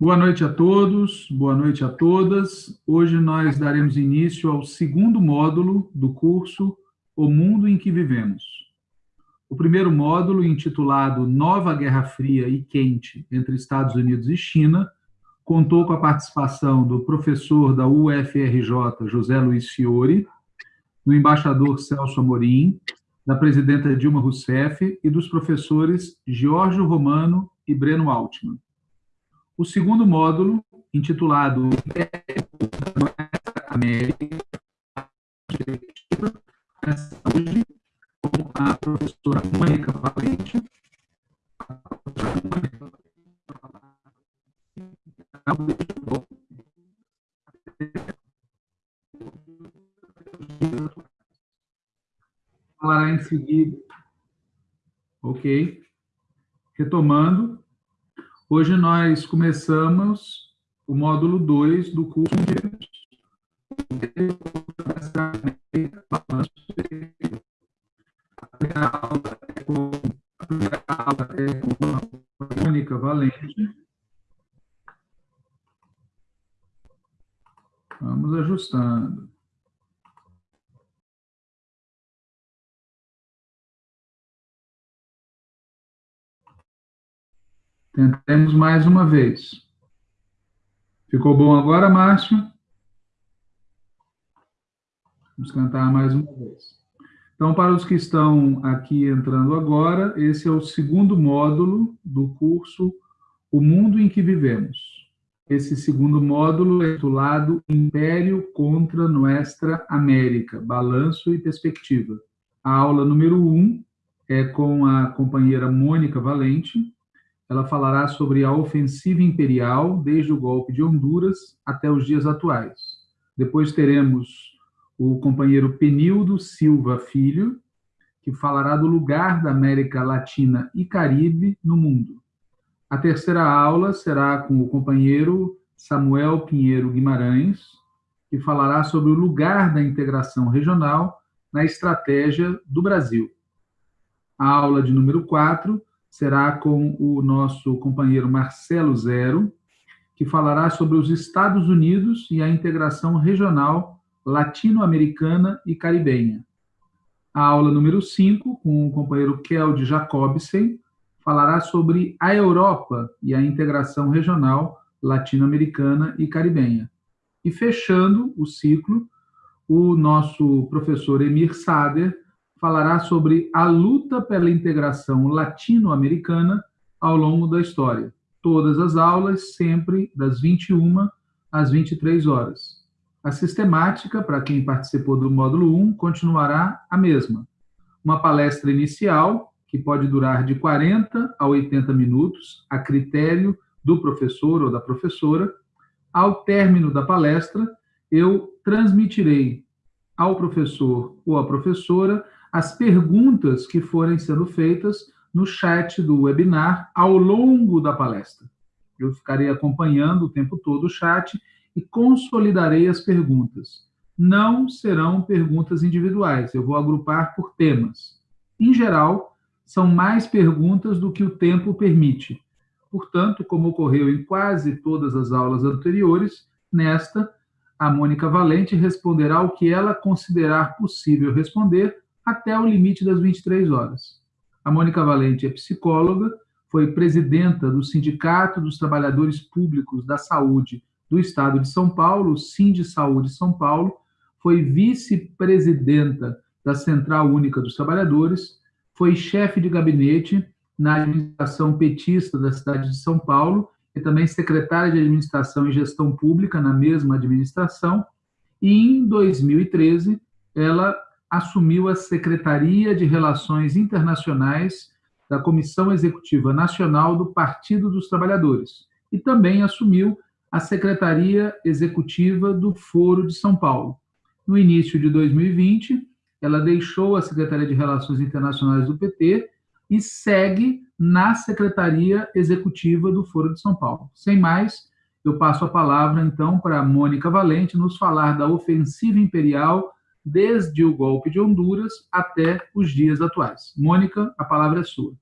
Boa noite a todos, boa noite a todas. Hoje nós daremos início ao segundo módulo do curso O Mundo em que Vivemos. O primeiro módulo, intitulado Nova Guerra Fria e Quente entre Estados Unidos e China, contou com a participação do professor da UFRJ, José Luiz Fiore, do embaixador Celso Amorim, da presidenta Dilma Rousseff e dos professores Giorgio Romano e Breno Altman. O segundo módulo, intitulado América, hoje com a professora Mônica Valente. Falará em seguida. Ok. Retomando, Hoje nós começamos o módulo 2 do curso de a aula é com a aula é com a Mônica Valente. Vamos ajustando. Tentemos mais uma vez. Ficou bom agora, Márcio? Vamos cantar mais uma vez. Então, para os que estão aqui entrando agora, esse é o segundo módulo do curso O Mundo em que Vivemos. Esse segundo módulo é titulado Império contra Nuestra América, Balanço e Perspectiva. A aula número 1 um é com a companheira Mônica Valente, ela falará sobre a ofensiva imperial desde o golpe de Honduras até os dias atuais. Depois teremos o companheiro Penildo Silva Filho, que falará do lugar da América Latina e Caribe no mundo. A terceira aula será com o companheiro Samuel Pinheiro Guimarães, que falará sobre o lugar da integração regional na estratégia do Brasil. A aula de número 4 será com o nosso companheiro Marcelo Zero, que falará sobre os Estados Unidos e a integração regional latino-americana e caribenha. A aula número 5, com o companheiro Keld Jacobsen, falará sobre a Europa e a integração regional latino-americana e caribenha. E fechando o ciclo, o nosso professor Emir Sader falará sobre a luta pela integração latino-americana ao longo da história. Todas as aulas, sempre das 21 às 23 horas. A sistemática, para quem participou do módulo 1, continuará a mesma. Uma palestra inicial, que pode durar de 40 a 80 minutos, a critério do professor ou da professora. Ao término da palestra, eu transmitirei ao professor ou à professora as perguntas que forem sendo feitas no chat do webinar ao longo da palestra. Eu ficarei acompanhando o tempo todo o chat e consolidarei as perguntas. Não serão perguntas individuais, eu vou agrupar por temas. Em geral, são mais perguntas do que o tempo permite. Portanto, como ocorreu em quase todas as aulas anteriores, nesta, a Mônica Valente responderá o que ela considerar possível responder até o limite das 23 horas. A Mônica Valente é psicóloga, foi presidenta do Sindicato dos Trabalhadores Públicos da Saúde do Estado de São Paulo, Sind Saúde São Paulo, foi vice-presidenta da Central Única dos Trabalhadores, foi chefe de gabinete na administração petista da cidade de São Paulo e também secretária de Administração e Gestão Pública na mesma administração, e em 2013 ela assumiu a Secretaria de Relações Internacionais da Comissão Executiva Nacional do Partido dos Trabalhadores e também assumiu a Secretaria Executiva do Foro de São Paulo. No início de 2020, ela deixou a Secretaria de Relações Internacionais do PT e segue na Secretaria Executiva do Foro de São Paulo. Sem mais, eu passo a palavra, então, para a Mônica Valente nos falar da ofensiva imperial desde o golpe de Honduras até os dias atuais. Mônica, a palavra é sua.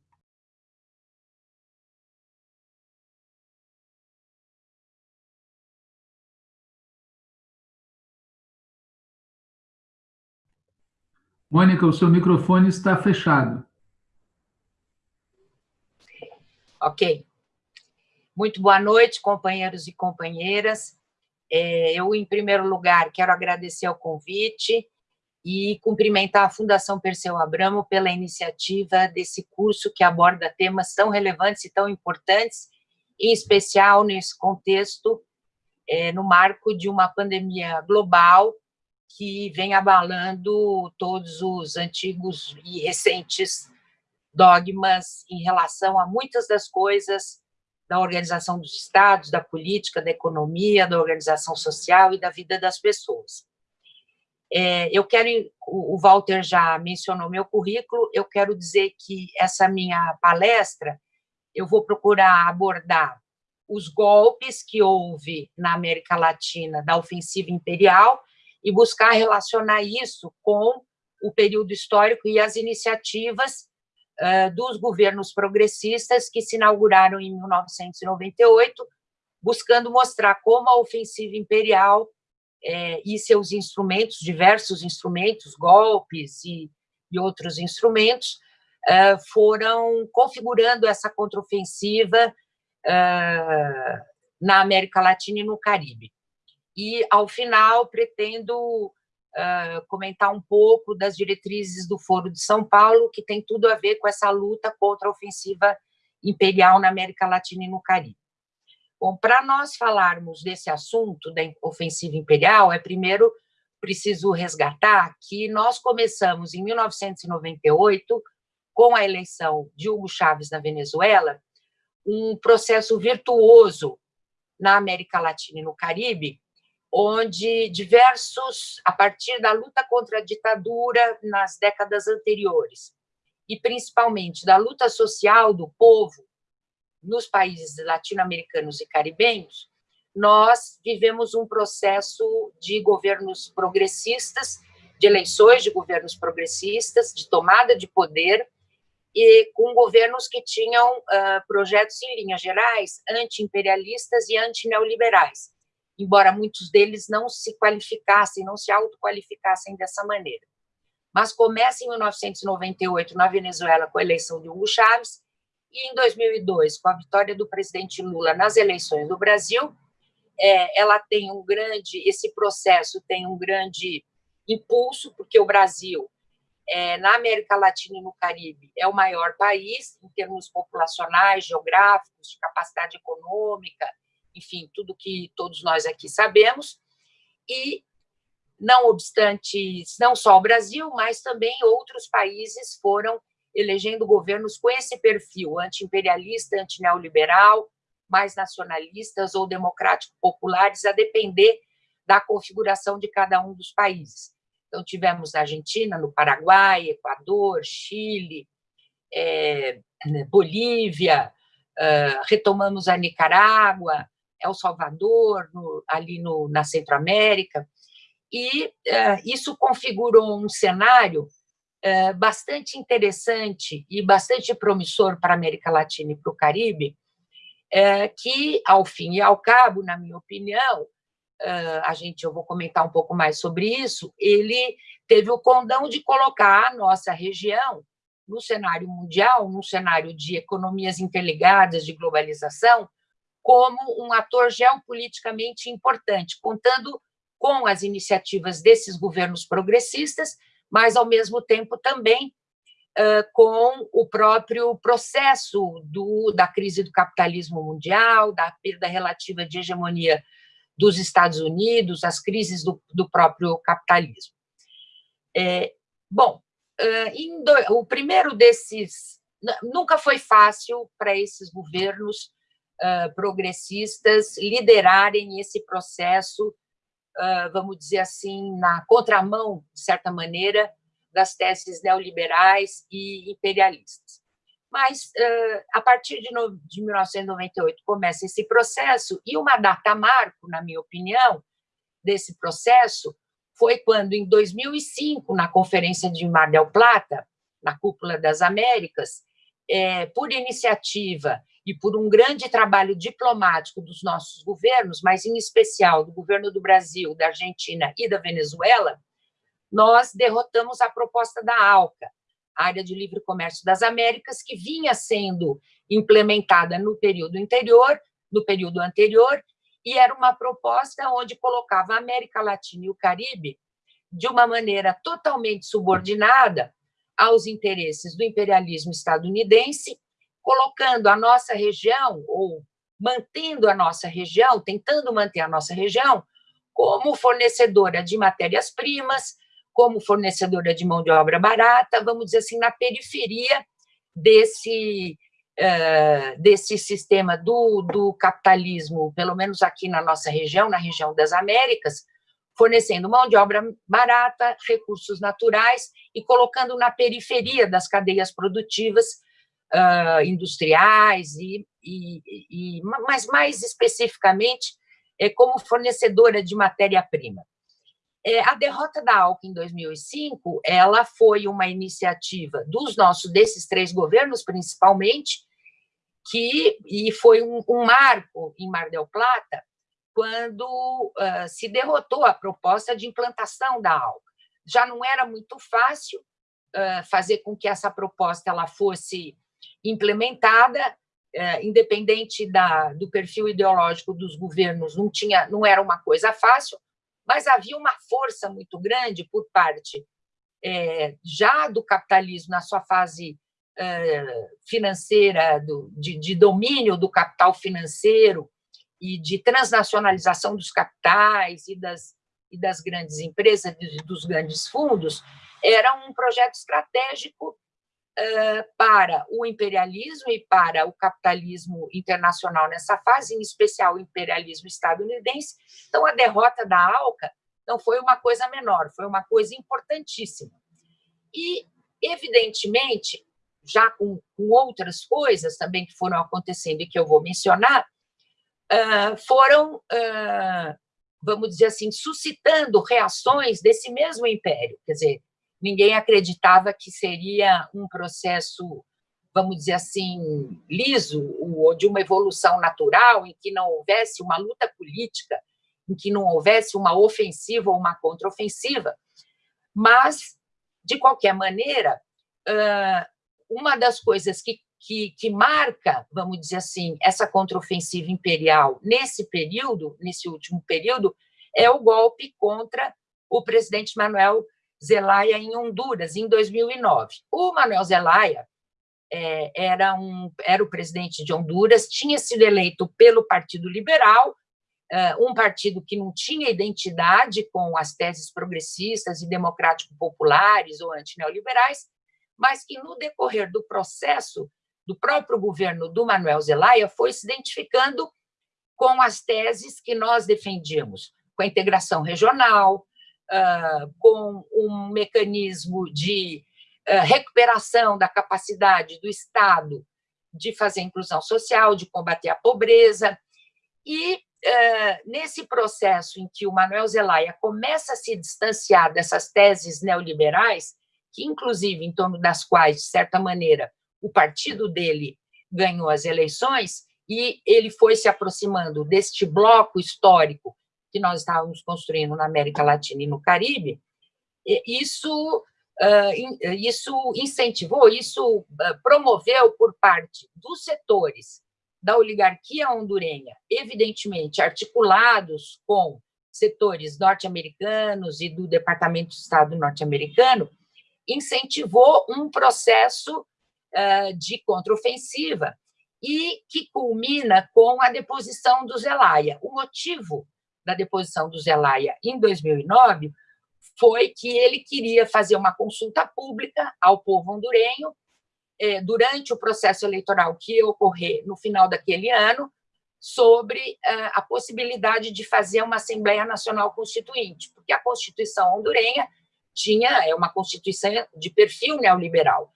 Mônica, o seu microfone está fechado. Ok. Muito boa noite, companheiros e companheiras. É, eu, em primeiro lugar, quero agradecer o convite e cumprimentar a Fundação Perseu Abramo pela iniciativa desse curso que aborda temas tão relevantes e tão importantes, em especial nesse contexto, é, no marco de uma pandemia global que vem abalando todos os antigos e recentes dogmas em relação a muitas das coisas da organização dos estados, da política, da economia, da organização social e da vida das pessoas. É, eu quero, o Walter já mencionou meu currículo, eu quero dizer que essa minha palestra, eu vou procurar abordar os golpes que houve na América Latina da ofensiva imperial e buscar relacionar isso com o período histórico e as iniciativas uh, dos governos progressistas que se inauguraram em 1998, buscando mostrar como a ofensiva imperial é, e seus instrumentos, diversos instrumentos, golpes e, e outros instrumentos, uh, foram configurando essa contraofensiva uh, na América Latina e no Caribe. E, ao final, pretendo comentar um pouco das diretrizes do Foro de São Paulo, que tem tudo a ver com essa luta contra a ofensiva imperial na América Latina e no Caribe. Bom, para nós falarmos desse assunto da ofensiva imperial, é primeiro preciso resgatar que nós começamos em 1998, com a eleição de Hugo Chávez na Venezuela, um processo virtuoso na América Latina e no Caribe, onde diversos, a partir da luta contra a ditadura nas décadas anteriores, e principalmente da luta social do povo nos países latino-americanos e caribenhos, nós vivemos um processo de governos progressistas, de eleições de governos progressistas, de tomada de poder, e com governos que tinham uh, projetos, em linhas gerais, anti-imperialistas e anti-neoliberais, embora muitos deles não se qualificassem, não se autoqualificassem dessa maneira. Mas começa em 1998, na Venezuela, com a eleição de Hugo Chávez, e em 2002, com a vitória do presidente Lula nas eleições do Brasil, é, ela tem um grande, esse processo tem um grande impulso, porque o Brasil é, na América Latina e no Caribe, é o maior país em termos populacionais, geográficos, de capacidade econômica, enfim, tudo que todos nós aqui sabemos. E, não obstante, não só o Brasil, mas também outros países foram elegendo governos com esse perfil anti-imperialista, anti-neoliberal, mais nacionalistas ou democrático-populares, a depender da configuração de cada um dos países. Então, tivemos na Argentina, no Paraguai, Equador, Chile, é, Bolívia, uh, retomamos a Nicarágua, El Salvador, no, ali no, na Centro-América, e uh, isso configurou um cenário uh, bastante interessante e bastante promissor para a América Latina e para o Caribe, que, ao fim e ao cabo, na minha opinião, a gente, eu vou comentar um pouco mais sobre isso, ele teve o condão de colocar a nossa região no cenário mundial, num cenário de economias interligadas, de globalização, como um ator geopoliticamente importante, contando com as iniciativas desses governos progressistas, mas, ao mesmo tempo, também uh, com o próprio processo do, da crise do capitalismo mundial, da perda relativa de hegemonia dos Estados Unidos, as crises do, do próprio capitalismo. É, bom, do, o primeiro desses... Nunca foi fácil para esses governos uh, progressistas liderarem esse processo, uh, vamos dizer assim, na contramão, de certa maneira, das teses neoliberais e imperialistas. Mas, a partir de 1998, começa esse processo, e uma data marco, na minha opinião, desse processo foi quando, em 2005, na Conferência de Mar del Plata, na Cúpula das Américas, é, por iniciativa e por um grande trabalho diplomático dos nossos governos, mas em especial do governo do Brasil, da Argentina e da Venezuela, nós derrotamos a proposta da ALCA, Área de Livre Comércio das Américas, que vinha sendo implementada no período anterior, no período anterior, e era uma proposta onde colocava a América Latina e o Caribe de uma maneira totalmente subordinada aos interesses do imperialismo estadunidense, colocando a nossa região, ou mantendo a nossa região, tentando manter a nossa região, como fornecedora de matérias-primas, como fornecedora de mão de obra barata, vamos dizer assim, na periferia desse, uh, desse sistema do, do capitalismo, pelo menos aqui na nossa região, na região das Américas, fornecendo mão de obra barata, recursos naturais e colocando na periferia das cadeias produtivas uh, industriais, e, e, e, mas mais especificamente é, como fornecedora de matéria-prima. É, a derrota da ALCA em 2005, ela foi uma iniciativa dos nossos, desses três governos, principalmente, que, e foi um, um marco em Mar del Plata, quando uh, se derrotou a proposta de implantação da ALCA. Já não era muito fácil uh, fazer com que essa proposta ela fosse implementada, uh, independente da, do perfil ideológico dos governos, não, tinha, não era uma coisa fácil, mas havia uma força muito grande por parte é, já do capitalismo na sua fase é, financeira, do, de, de, domínio do capital financeiro e de transnacionalização dos capitais e das, e das grandes empresas, dos grandes fundos, era um projeto estratégico para o imperialismo e para o capitalismo internacional nessa fase, em especial o imperialismo estadunidense. Então, a derrota da ALCA não foi uma coisa menor, foi uma coisa importantíssima. E, evidentemente, já com, com outras coisas também que foram acontecendo e que eu vou mencionar, foram, vamos dizer assim, suscitando reações desse mesmo império. Quer dizer, ninguém acreditava que seria um processo, vamos dizer assim, liso, ou de uma evolução natural, em que não houvesse uma luta política, em que não houvesse uma ofensiva ou uma contraofensiva. Mas, de qualquer maneira, uma das coisas que, que, que marca, vamos dizer assim, essa contraofensiva imperial nesse período, nesse último período, é o golpe contra o presidente Manuel Zelaya em Honduras, em 2009. O Manuel Zelaya é, era, um, era o presidente de Honduras, tinha sido eleito pelo Partido Liberal, é, um partido que não tinha identidade com as teses progressistas e democrático-populares ou antineoliberais, mas que, no decorrer do processo do próprio governo do Manuel Zelaya, foi se identificando com as teses que nós defendíamos, com a integração regional, uh, com um mecanismo de uh, recuperação da capacidade do Estado de fazer inclusão social, de combater a pobreza. E, uh, nesse processo em que o Manuel Zelaya começa a se distanciar dessas teses neoliberais, que, inclusive, em torno das quais, de certa maneira, o partido dele ganhou as eleições, e ele foi se aproximando deste bloco histórico que nós estávamos construindo na América Latina e no Caribe, isso, isso incentivou, isso promoveu por parte dos setores da oligarquia hondurenha, evidentemente articulados com setores norte-americanos e do Departamento de Estado norte-americano, incentivou um processo de contraofensiva e que culmina com a deposição do Zelaya. O motivo da deposição do Zelaya em 2009 foi que ele queria fazer uma consulta pública ao povo hondurenho eh, durante o processo eleitoral que ia ocorrer no final daquele ano sobre eh, a possibilidade de fazer uma Assembleia Nacional Constituinte, porque a Constituição hondurenha tinha é uma Constituição de perfil neoliberal,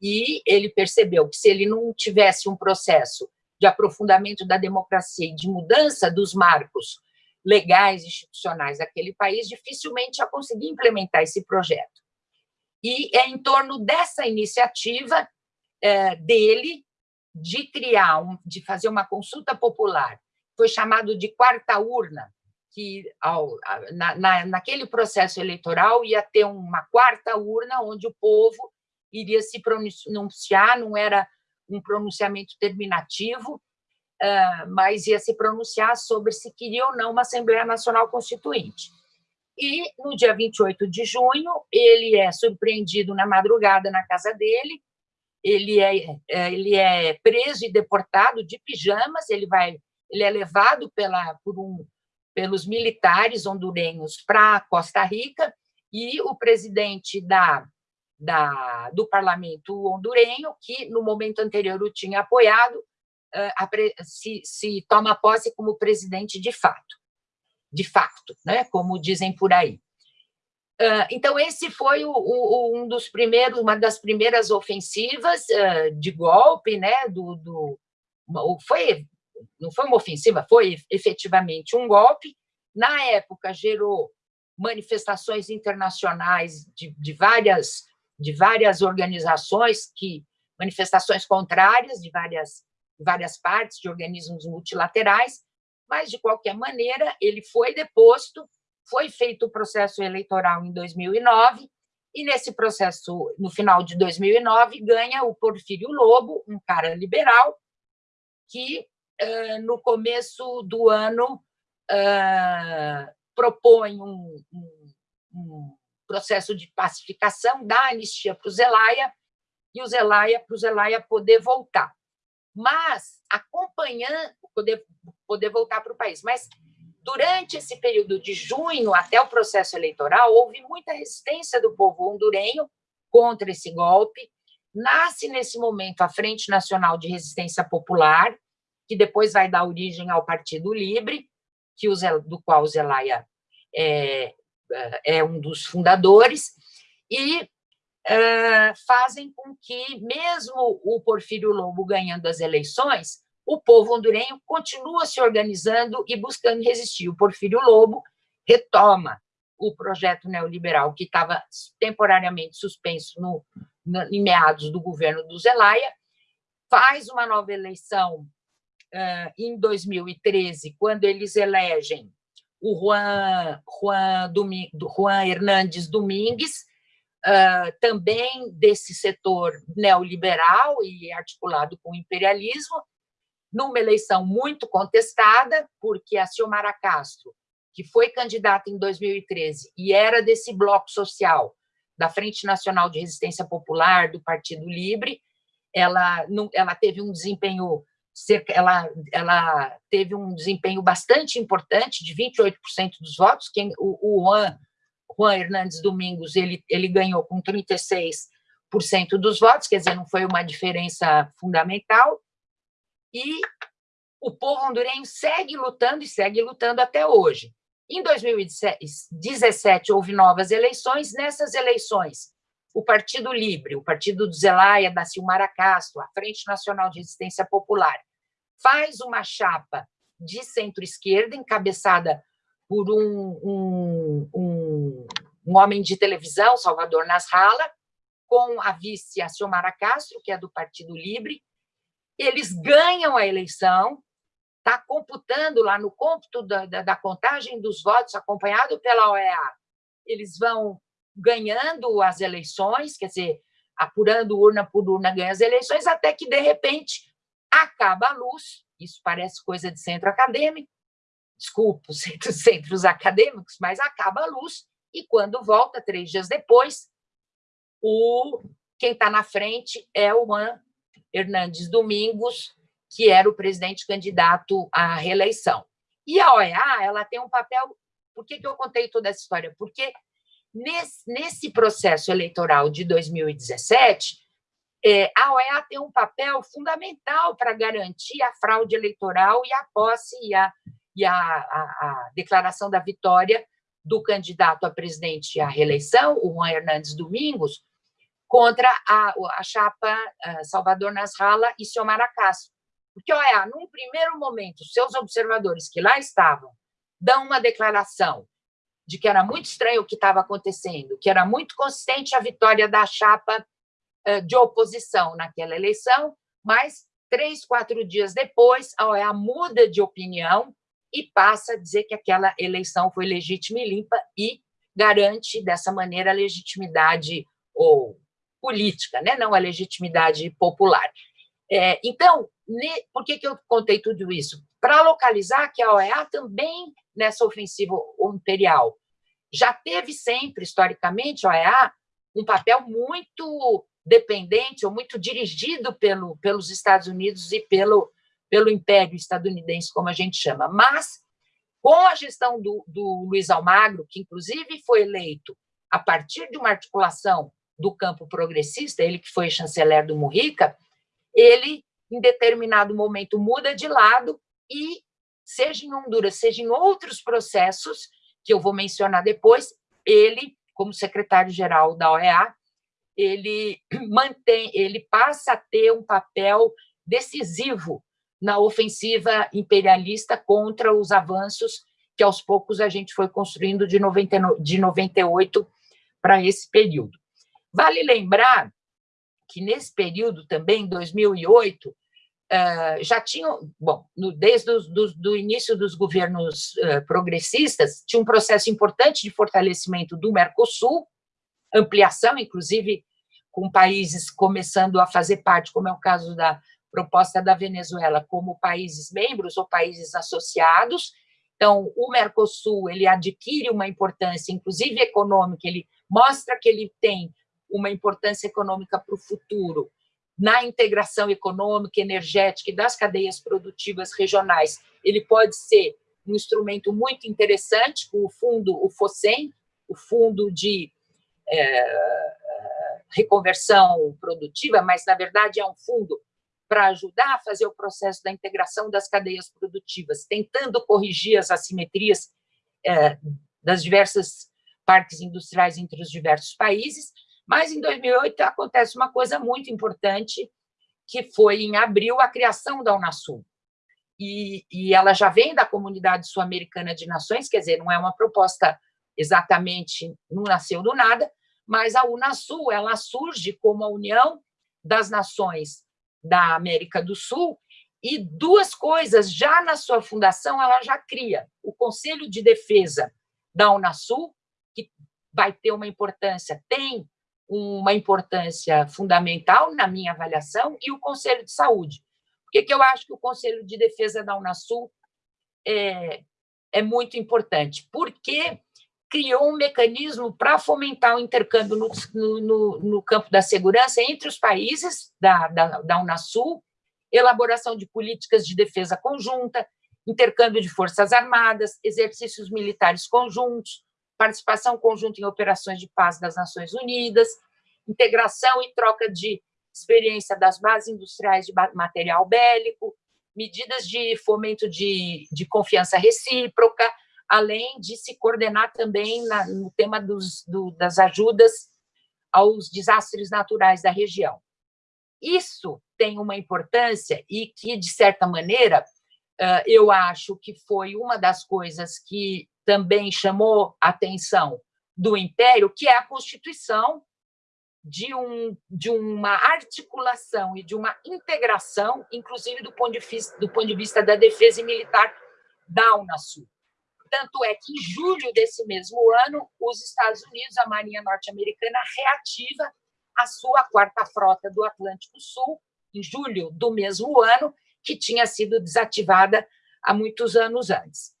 e ele percebeu que se ele não tivesse um processo de aprofundamento da democracia e de mudança dos marcos legais institucionais daquele país, dificilmente ia conseguir implementar esse projeto. E é em torno dessa iniciativa é, dele de criar, um, de fazer uma consulta popular, foi chamado de quarta urna, que ao, na, na, naquele processo eleitoral ia ter uma quarta urna onde o povo iria se pronunciar, não era um pronunciamento terminativo, uh, mas ia se pronunciar sobre se queria ou não uma Assembleia Nacional Constituinte. E, no dia 28 de junho, ele é surpreendido na madrugada na casa dele, ele é, é, ele é preso e deportado de pijamas, ele, vai, ele é levado pela, por um, pelos militares hondurenhos para Costa Rica, e o presidente da, da, do parlamento hondurenho, que no momento anterior o tinha apoiado, se, se toma posse como presidente de fato, de facto, né, como dizem por aí. Uh, então, esse foi o, o, um dos primeiros, uma das primeiras ofensivas uh, de golpe, né, do, do, foi, não foi uma ofensiva, foi efetivamente um golpe. Na época, gerou manifestações internacionais de, de várias de várias organizações que manifestações contrárias de várias várias partes de organismos multilaterais, mas de qualquer maneira ele foi deposto, foi feito o processo eleitoral em 2009 e nesse processo no final de 2009 ganha o Porfírio Lobo, um cara liberal que no começo do ano propõe um, processo de pacificação, dá anistia para o Zelaya, e o Zelaya, para o Zelaya poder voltar. Mas, acompanhando, poder, poder voltar para o país. Mas, durante esse período de junho até o processo eleitoral, houve muita resistência do povo hondurenho contra esse golpe. Nasce, nesse momento, a Frente Nacional de Resistência Popular, que depois vai dar origem ao Partido Livre, que o, do qual o Zelaya é, é um dos fundadores, e fazem com que, mesmo o Porfírio Lobo ganhando as eleições, o povo hondurenho continua se organizando e buscando resistir. O Porfírio Lobo retoma o projeto neoliberal que estava temporariamente suspenso no, no, em meados do governo do Zelaya, faz uma nova eleição uh, em 2013, quando eles elegem o Juan, Juan, Juan Hernandes Domingues, uh, também desse setor neoliberal e articulado com o imperialismo, numa eleição muito contestada, porque a Xiomara Castro, que foi candidata em 2013 e era desse bloco social da Frente Nacional de Resistência Popular, do Partido Livre, ela, não, ela teve um desempenho ela, ela teve um desempenho bastante importante, de 28% dos votos, quem, o, o Juan, Juan Hernandes Domingos ele, ele ganhou com 36% dos votos, quer dizer, não foi uma diferença fundamental, e o povo hondurenho segue lutando e segue lutando até hoje. Em 2017, houve novas eleições, nessas eleições, o Partido Livre, o Partido do Zelaya, da Silmara Castro, a Frente Nacional de Resistência Popular, faz uma chapa de centro-esquerda, encabeçada por um, um, um, um, homem de televisão, Salvador Nasralla, com a vice a Xiomara Castro, que é do Partido Livre. Eles ganham a eleição, está computando lá no cômputo da, da, da contagem dos votos, acompanhado pela OEA, eles vão ganhando as eleições, quer dizer, apurando urna por urna, ganha as eleições, até que, de repente, acaba a luz, isso parece coisa de centro acadêmico, desculpa os centros, centros acadêmicos, mas acaba a luz, e quando volta, três dias depois, o, quem está na frente é o Juan Hernandes Domingos, que era o presidente candidato à reeleição. E a OEA ela tem um papel... Por que, que eu contei toda essa história? Porque Nesse, nesse processo eleitoral de 2017, é, a OEA tem um papel fundamental para garantir a fraude eleitoral e a posse e a, e a, a, a declaração da vitória do candidato a presidente à reeleição, o Juan Hernandes Domingos, contra a, a chapa uh, Salvador Nasralla e Xiomara Castro. Porque, olha, num primeiro momento, seus observadores que lá estavam dão uma declaração de que era muito estranho o que estava acontecendo, que era muito consistente a vitória da chapa eh, de oposição naquela eleição, mas três, quatro dias depois, a OEA muda de opinião e passa a dizer que aquela eleição foi legítima e limpa e garante, dessa maneira, a legitimidade ou política, né? não a legitimidade popular. É, então, ne, por que, que eu contei tudo isso? Para localizar que a OEA também, nessa ofensiva imperial, já teve sempre, historicamente, a OEA, um papel muito dependente ou muito dirigido pelo, pelos Estados Unidos e pelo, pelo Império estadunidense, como a gente chama. Mas, com a gestão do, do Luiz Almagro, que inclusive foi eleito a partir de uma articulação do campo progressista, ele que foi chanceler do Mujica, ele, em determinado momento, muda de lado e, seja em Honduras, seja em outros processos, que eu vou mencionar depois, ele, como secretário-geral da OEA, ele mantém, ele passa a ter um papel decisivo na ofensiva imperialista contra os avanços que aos poucos a gente foi construindo de, 90, de 98 para esse período. Vale lembrar que nesse período também, em 2008, Uh, já tinham, bom, desde o do, início dos governos uh, progressistas, tinha um processo importante de fortalecimento do Mercosul, ampliação, inclusive com países começando a fazer parte, como é o caso da proposta da Venezuela, como países membros ou países associados. Então, o Mercosul ele adquire uma importância, inclusive econômica, ele mostra que ele tem uma importância econômica para o futuro, na integração econômica, energética e das cadeias produtivas regionais, ele pode ser um instrumento muito interessante, o fundo, o FOSEM, o Fundo de é, Reconversão Produtiva, mas, na verdade, é um fundo para ajudar a fazer o processo da integração das cadeias produtivas, tentando corrigir as assimetrias é, das diversas parques industriais entre os diversos países, mas, em 2008, acontece uma coisa muito importante, que foi, em abril, a criação da Unasul. E, e ela já vem da Comunidade Sul-Americana de Nações, quer dizer, não é uma proposta exatamente, não nasceu do nada, mas a Unasul ela surge como a união das nações da América do Sul e duas coisas, já na sua fundação, ela já cria o Conselho de Defesa da Unasul, que vai ter uma importância, tem uma importância fundamental na minha avaliação, e o Conselho de Saúde. Por que, que eu acho que o Conselho de Defesa da Unasul é, é muito importante? Porque criou um mecanismo para fomentar o intercâmbio no, no, no, campo da segurança entre os países da, da, da Unasul, elaboração de políticas de defesa conjunta, intercâmbio de forças armadas, exercícios militares conjuntos, participação conjunta em operações de paz das Nações Unidas, integração e troca de experiência das bases industriais de material bélico, medidas de fomento de, de confiança recíproca, além de se coordenar também na, no tema dos, do, das ajudas aos desastres naturais da região. Isso tem uma importância e que, de certa maneira, eu acho que foi uma das coisas que também chamou a atenção do Império, que é a Constituição de, um, de uma articulação e de uma integração, inclusive do ponto de vista, do ponto de vista da defesa militar da Unasul. Tanto é que, em julho desse mesmo ano, os Estados Unidos, a Marinha Norte-Americana, reativa a sua quarta frota do Atlântico Sul, em julho do mesmo ano, que tinha sido desativada há muitos anos antes.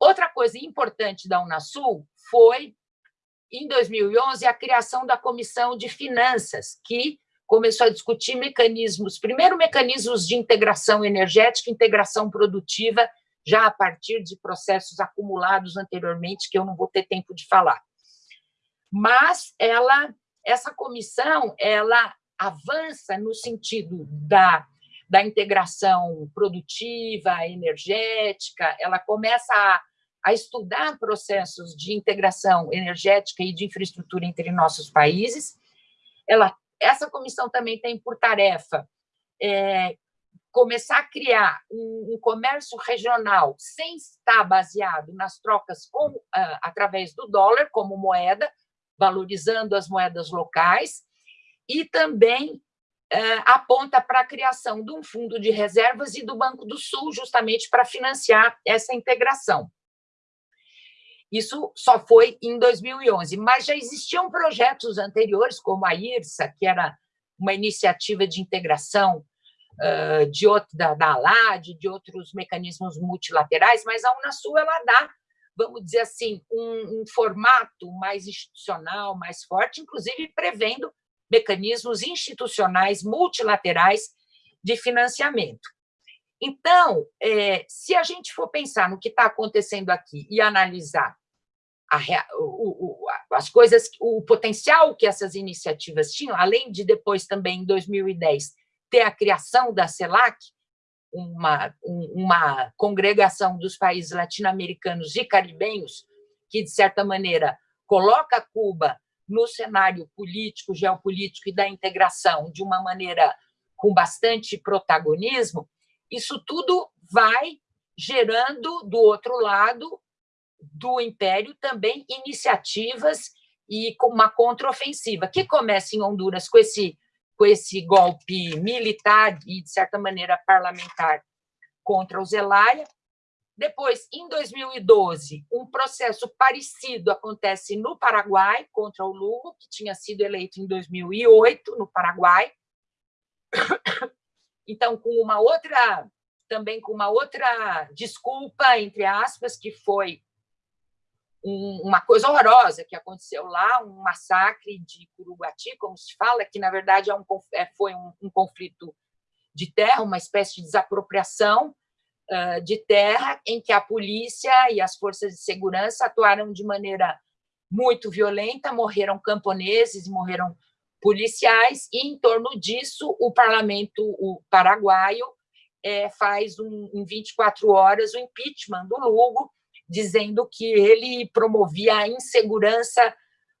Outra coisa importante da Unasul foi, em 2011, a criação da Comissão de Finanças, que começou a discutir mecanismos, primeiro mecanismos de integração energética, integração produtiva, já a partir de processos acumulados anteriormente, que eu não vou ter tempo de falar. Mas ela, essa comissão, ela avança no sentido da da integração produtiva, energética, ela começa a, a estudar processos de integração energética e de infraestrutura entre nossos países. Ela, essa comissão também tem por tarefa é, começar a criar um, um, comércio regional sem estar baseado nas trocas com, uh, através do dólar como moeda, valorizando as moedas locais, e também aponta para a criação de um fundo de reservas e do Banco do Sul, justamente para financiar essa integração. Isso só foi em 2011, mas já existiam projetos anteriores, como a IRSA, que era uma iniciativa de integração uh, de outro, da, da ALAD, de outros mecanismos multilaterais, mas a Unasul ela dá, vamos dizer assim, um, um formato mais institucional, mais forte, inclusive prevendo mecanismos institucionais multilaterais de financiamento. Então, é, se a gente for pensar no que está acontecendo aqui e analisar a, o, o, as coisas, o potencial que essas iniciativas tinham, além de depois também, em 2010, ter a criação da CELAC, uma, uma congregação dos países latino-americanos e caribenhos, que, de certa maneira, coloca Cuba no cenário político, geopolítico e da integração de uma maneira com bastante protagonismo, isso tudo vai gerando, do outro lado do Império, também iniciativas e uma contraofensiva, que começa em Honduras com esse, com esse golpe militar e, de certa maneira, parlamentar contra o Zelaya, depois, em 2012, um processo parecido acontece no Paraguai contra o Lugo, que tinha sido eleito em 2008 no Paraguai. Então, com uma outra, também com uma outra desculpa, entre aspas, que foi uma coisa horrorosa que aconteceu lá, um massacre de Curuguati, como se fala, que, na verdade, é um, é, foi um, um conflito de terra, uma espécie de desapropriação, de terra, em que a polícia e as forças de segurança atuaram de maneira muito violenta, morreram camponeses, morreram policiais, e, em torno disso, o parlamento o paraguaio é, faz, um, em 24 horas, o impeachment do Lugo, dizendo que ele promovia a insegurança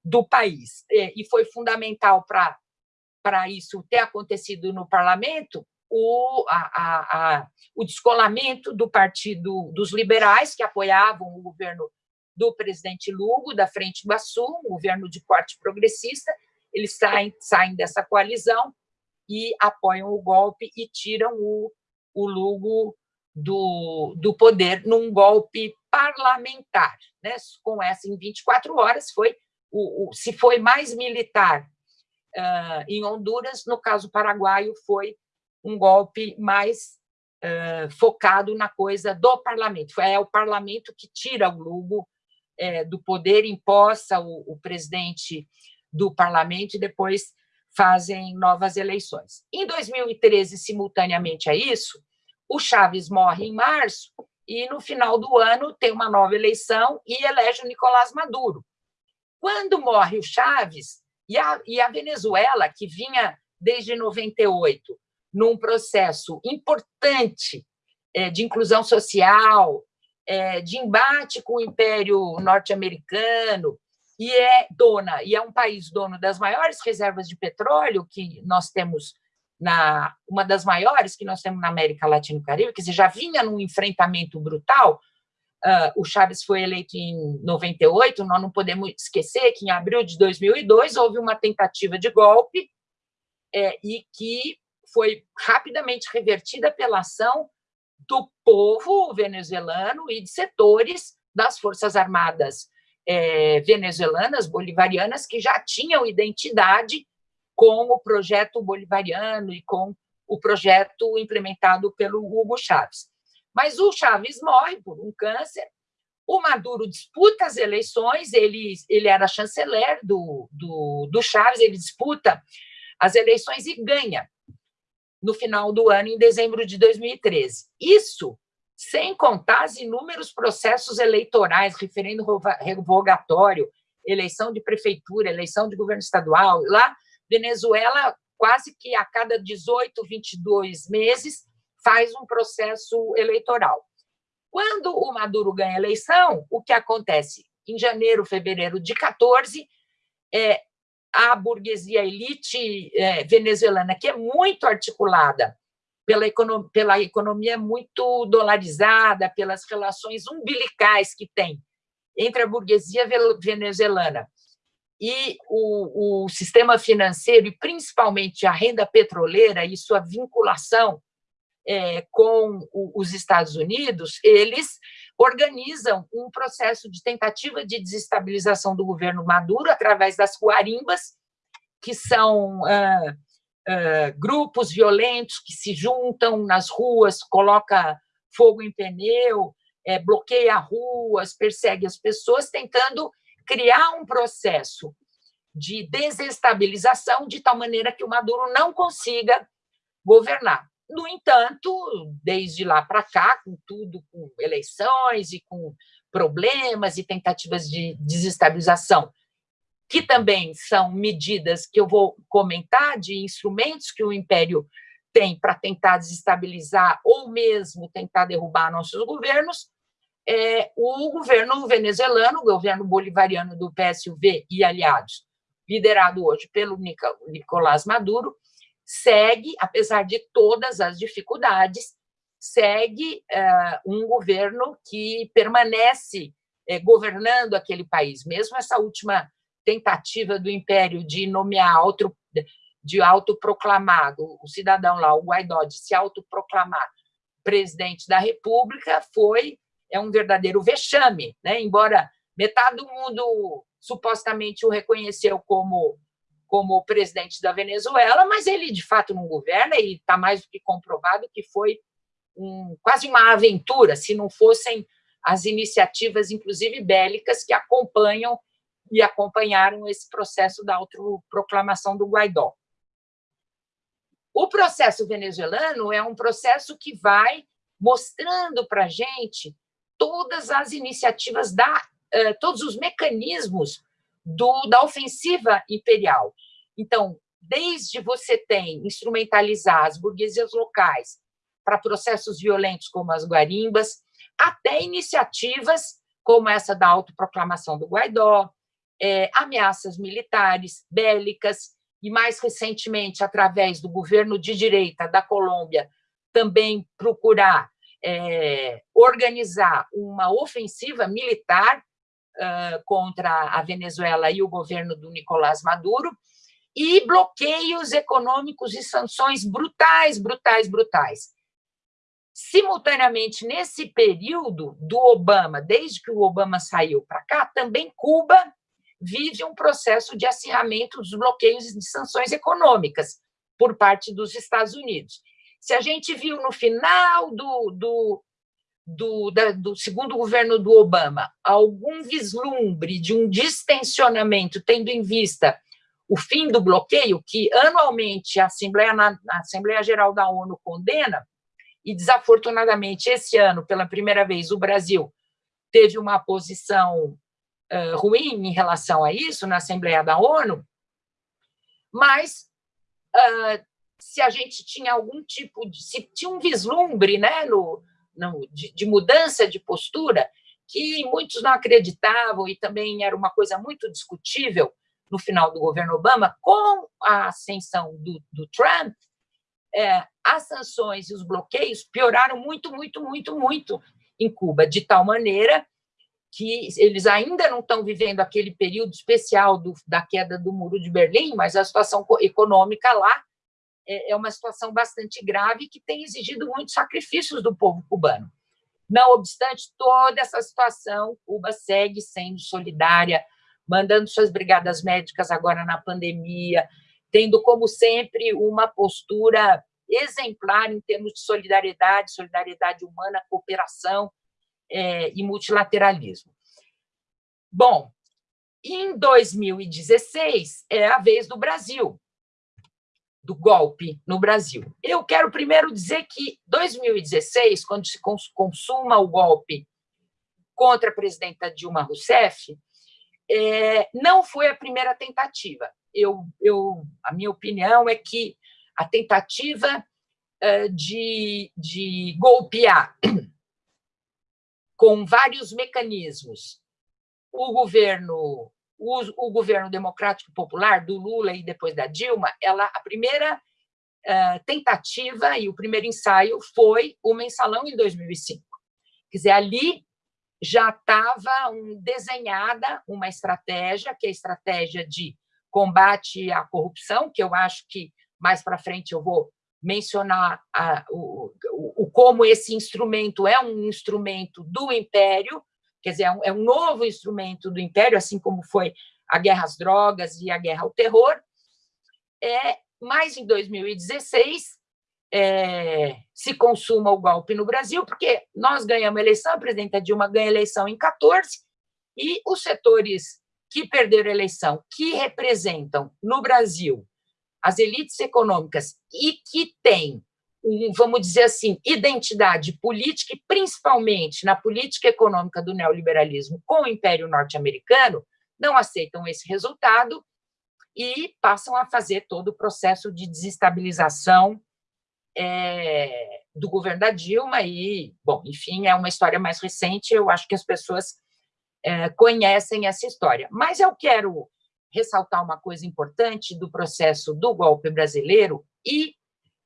do país. E foi fundamental para isso ter acontecido no parlamento, o, a, a, a, o descolamento do Partido dos Liberais, que apoiavam o governo do presidente Lugo, da Frente Iguaçu, um governo de corte progressista, eles saem, saem dessa coalizão e apoiam o golpe e tiram o, o Lugo do, do poder num golpe parlamentar. Né? Com essa, em 24 horas, foi o, o se foi mais militar uh, em Honduras, no caso paraguaio, foi um golpe mais uh, focado na coisa do parlamento. É o parlamento que tira o Lugo é, do poder, imposta o, o presidente do parlamento e depois fazem novas eleições. Em 2013, simultaneamente a isso, o Chaves morre em março e, no final do ano, tem uma nova eleição e elege o Nicolás Maduro. Quando morre o Chaves, e a, e a Venezuela, que vinha desde 98 num processo importante é, de inclusão social, é, de embate com o Império norte-americano, e é dona, e é um país dono das maiores reservas de petróleo que nós temos na uma das maiores que nós temos na América Latina e Caribe, dizer, já vinha num enfrentamento brutal. Uh, o Chaves foi eleito em 98, nós não podemos esquecer que em abril de 2002 houve uma tentativa de golpe é, e que foi rapidamente revertida pela ação do povo venezuelano e de setores das Forças Armadas é, venezuelanas, bolivarianas, que já tinham identidade com o projeto bolivariano e com o projeto implementado pelo Hugo Chávez. Mas o Chávez morre por um câncer, o Maduro disputa as eleições, ele, ele era chanceler do, do, do Chávez, ele disputa as eleições e ganha no final do ano, em dezembro de 2013. Isso sem contar os inúmeros processos eleitorais, referendo revogatório, eleição de prefeitura, eleição de governo estadual. Lá, Venezuela, quase que a cada 18, 22 meses, faz um processo eleitoral. Quando o Maduro ganha a eleição, o que acontece? Em janeiro, fevereiro de 14, é, a burguesia elite é, venezuelana, que é muito articulada pela, economia, pela economia muito dolarizada, pelas relações umbilicais que tem entre a burguesia venezuelana e o, o sistema financeiro, e principalmente a renda petroleira e sua vinculação é, com os Estados Unidos, eles organizam um processo de tentativa de desestabilização do governo Maduro através das guarimbas, que são ah, ah, grupos violentos que se juntam nas ruas, coloca fogo em pneu, é, bloqueia ruas, persegue as pessoas, tentando criar um processo de desestabilização de tal maneira que o Maduro não consiga governar. No entanto, desde lá para cá, com tudo, com eleições e com problemas e tentativas de desestabilização, que também são medidas que eu vou comentar de instrumentos que o Império tem para tentar desestabilizar ou mesmo tentar derrubar nossos governos, é, o governo venezuelano, o governo bolivariano do PSUV e aliados, liderado hoje pelo Nicolás Maduro, segue, apesar de todas as dificuldades, segue uh, um governo que permanece uh, governando aquele país. Mesmo essa última tentativa do Império de nomear outro, de autoproclamado, o cidadão lá, o Guaidó, de se autoproclamar presidente da República, foi é um verdadeiro vexame, né? embora metade do mundo supostamente o reconheceu como como presidente da Venezuela, mas ele de fato não governa e está mais do que comprovado que foi um, quase uma aventura, se não fossem as iniciativas, inclusive bélicas, que acompanham e acompanharam esse processo da autoproclamação do Guaidó. O processo venezuelano é um processo que vai mostrando para a gente todas as iniciativas, da, eh, todos os mecanismos do, da ofensiva imperial. Então, desde você tem instrumentalizar as burguesias locais para processos violentos como as guarimbas, até iniciativas como essa da autoproclamação do Guaidó, é, ameaças militares, bélicas, e mais recentemente, através do governo de direita da Colômbia, também procurar é, organizar uma ofensiva militar uh, contra a Venezuela e o governo do Nicolás Maduro, e bloqueios econômicos e sanções brutais, brutais, brutais. Simultaneamente, nesse período do Obama, desde que o Obama saiu para cá, também Cuba vive um processo de acirramento dos bloqueios e de sanções econômicas por parte dos Estados Unidos. Se a gente viu no final do, do, do, da, do segundo governo do Obama algum vislumbre de um distensionamento, tendo em vista o fim do bloqueio, que anualmente a Assembleia, a Assembleia Geral da ONU condena, e desafortunadamente esse ano, pela primeira vez, o Brasil teve uma posição uh, ruim em relação a isso na Assembleia da ONU, mas uh, se a gente tinha algum tipo de, se tinha um vislumbre né, no, no de, de mudança de postura, que muitos não acreditavam e também era uma coisa muito discutível, no final do governo Obama, com a ascensão do, do Trump, é, as sanções e os bloqueios pioraram muito, muito, muito, muito em Cuba, de tal maneira que eles ainda não estão vivendo aquele período especial do, da queda do Muro de Berlim, mas a situação econômica lá é, é uma situação bastante grave que tem exigido muitos sacrifícios do povo cubano. Não obstante toda essa situação, Cuba segue sendo solidária mandando suas brigadas médicas agora na pandemia, tendo, como sempre, uma postura exemplar em termos de solidariedade, solidariedade humana, cooperação é, e multilateralismo. Bom, em 2016 é a vez do Brasil, do golpe no Brasil. Eu quero primeiro dizer que 2016, quando se consuma o golpe contra a presidenta Dilma Rousseff, é, não foi a primeira tentativa. Eu, eu, a minha opinião é que a tentativa é, de, de golpear com vários mecanismos o governo o, o, governo democrático popular do Lula e depois da Dilma, ela a primeira uh, tentativa e o primeiro ensaio foi o mensalão em 2005. Quer dizer, ali já estava um, desenhada uma estratégia, que é a estratégia de combate à corrupção, que eu acho que mais para frente eu vou mencionar a, o, o, como esse instrumento é um instrumento do Império, quer dizer, é um, é um novo instrumento do Império, assim como foi a guerra às drogas e a guerra ao terror. É, mas em 2016 é, se consuma o golpe no Brasil, porque nós ganhamos eleição, a presidenta Dilma ganha eleição em 14, e os setores que perderam a eleição, que representam no Brasil as elites econômicas e que têm, vamos dizer assim, identidade política, e principalmente na política econômica do neoliberalismo com o Império Norte-Americano, não aceitam esse resultado e passam a fazer todo o processo de desestabilização é, do governo da Dilma e, bom, enfim, é uma história mais recente, eu acho que as pessoas é, conhecem essa história. Mas eu quero ressaltar uma coisa importante do processo do golpe brasileiro e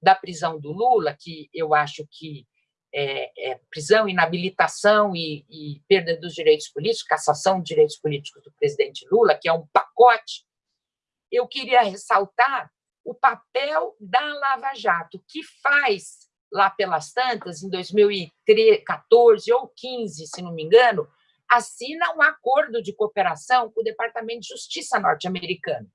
da prisão do Lula, que eu acho que é, é prisão, inabilitação e, e, perda dos direitos políticos, cassação de direitos políticos do presidente Lula, que é um pacote, eu queria ressaltar o papel da Lava Jato, que faz, lá pelas tantas, em 2014 ou 15, se não me engano, assina um acordo de cooperação com o Departamento de Justiça norte-americano.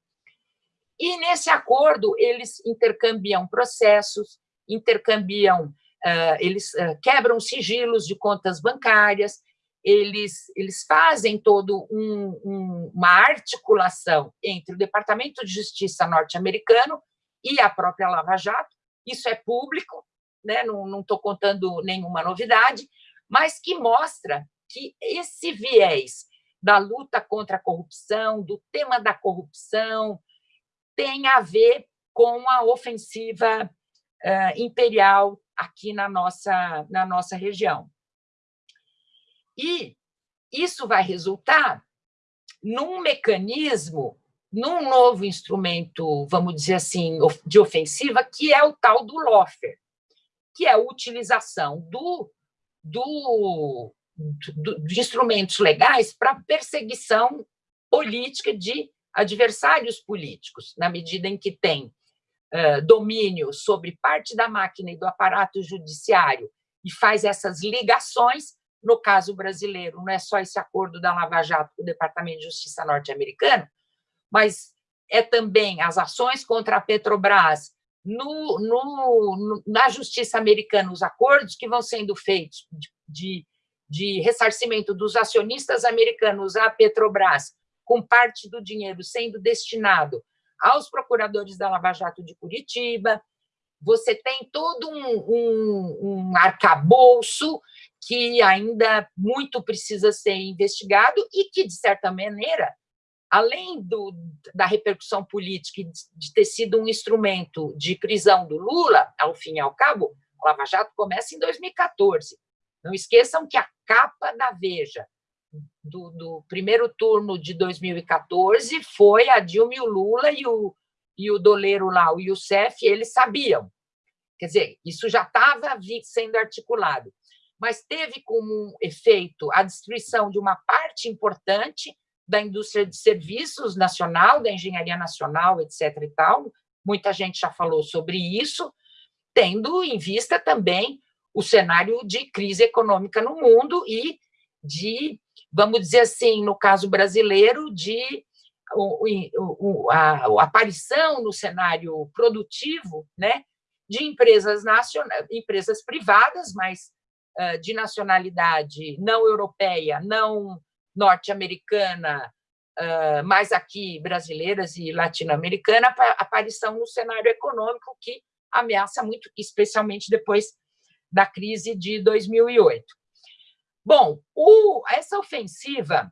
E, nesse acordo, eles intercambiam processos, intercambiam, uh, eles uh, quebram sigilos de contas bancárias, eles, eles fazem todo um, um, uma articulação entre o Departamento de Justiça norte-americano e a própria Lava Jato. Isso é público, né? não estou contando nenhuma novidade, mas que mostra que esse viés da luta contra a corrupção, do tema da corrupção, tem a ver com a ofensiva uh, imperial aqui na nossa, na nossa região. E isso vai resultar num mecanismo, num novo instrumento, vamos dizer assim, de ofensiva, que é o tal do LOFER, que é a utilização do, do de instrumentos legais para perseguição política de adversários políticos, na medida em que tem domínio sobre parte da máquina e do aparato judiciário e faz essas ligações. No caso brasileiro, não é só esse acordo da Lava Jato com o Departamento de Justiça norte-americano, mas é também as ações contra a Petrobras no, no, na justiça americana, os acordos que vão sendo feitos de de ressarcimento dos acionistas americanos à Petrobras, com parte do dinheiro sendo destinado aos procuradores da Lava Jato de Curitiba, você tem todo um, um, um arcabouço que ainda muito precisa ser investigado e que, de certa maneira, além do, da repercussão política de ter sido um instrumento de prisão do Lula, ao fim e ao cabo, a Lava Jato começa em 2014. Não esqueçam que a capa da Veja do, do primeiro turno de 2014 foi a Dilma e o Lula e o, e o doleiro lá, o Youssef, eles sabiam. Quer dizer, isso já estava sendo articulado, mas teve como efeito a destruição de uma parte importante da indústria de serviços nacional, da engenharia nacional, etc. e tal. Muita gente já falou sobre isso, tendo em vista também o cenário de crise econômica no mundo e de, vamos dizer assim, no caso brasileiro, de a, a aparição no cenário produtivo né, de empresas, nacionais, empresas privadas, mas uh, de nacionalidade não europeia, não norte-americana, uh, mas aqui brasileiras e latino-americana, aparição no cenário econômico que ameaça muito, especialmente depois da crise de 2008. Bom, o, essa ofensiva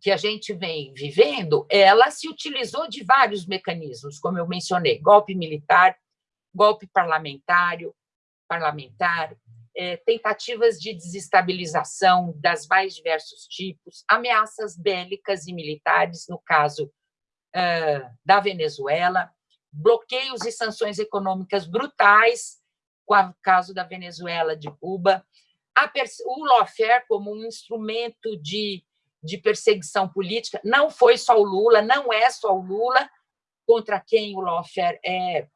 que a gente vem vivendo, ela se utilizou de vários mecanismos, como eu mencionei, golpe militar, golpe parlamentário, parlamentar, é, tentativas de desestabilização das mais diversos tipos, ameaças bélicas e militares, no caso uh, da Venezuela, bloqueios e sanções econômicas brutais com o caso da Venezuela, de Cuba, o lawfare como um instrumento de, de perseguição política, não foi só o Lula, não é só o Lula contra quem o lawfare é,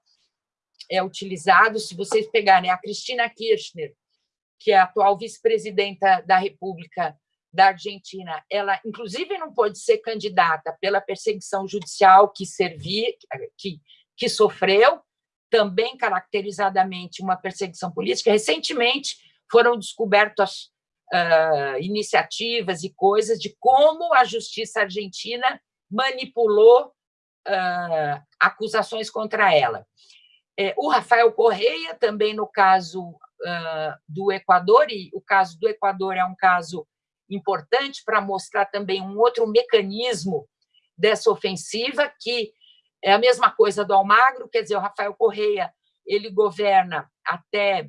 é utilizado. Se vocês pegarem a Cristina Kirchner, que é a atual vice-presidenta da República da Argentina, ela, inclusive, não pode ser candidata pela perseguição judicial que servia, que, que sofreu, também caracterizadamente uma perseguição política. Recentemente foram descobertas uh, iniciativas e coisas de como a justiça argentina manipulou uh, acusações contra ela. É, o Rafael Correia, também no caso uh, do Equador, e o caso do Equador é um caso importante para mostrar também um outro mecanismo dessa ofensiva, que é a mesma coisa do Almagro, quer dizer, o Rafael Correia ele governa até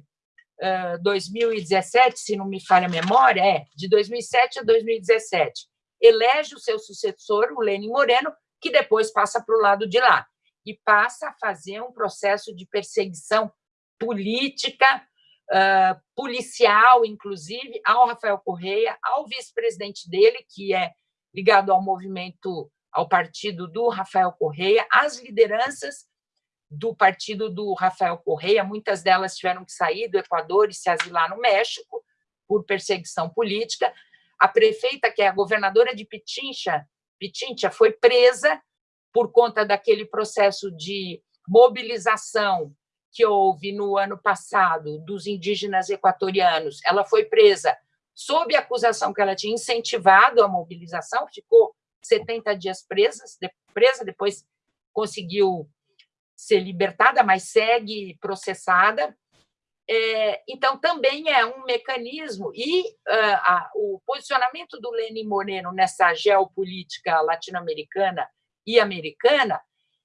2017, se não me falha a memória, é de 2007 a 2017. Elege o seu sucessor, o Lenin Moreno, que depois passa para o lado de lá e passa a fazer um processo de perseguição política uh, policial, inclusive, ao Rafael Correia, ao vice-presidente dele, que é ligado ao movimento, ao partido do Rafael Correia, às lideranças do partido do Rafael Correia, muitas delas tiveram que sair do Equador e se asilar no México por perseguição política. A prefeita, que é a governadora de Pichincha, Pichincha foi presa por conta daquele processo de mobilização que houve no ano passado dos indígenas equatorianos, ela foi presa sob a acusação que ela tinha incentivado a mobilização, ficou 70 dias presa, presa depois conseguiu ser libertada, mas segue processada. É, então, também é um mecanismo, e uh, a, o posicionamento do Lenin Moreno nessa geopolítica latino-americana e americana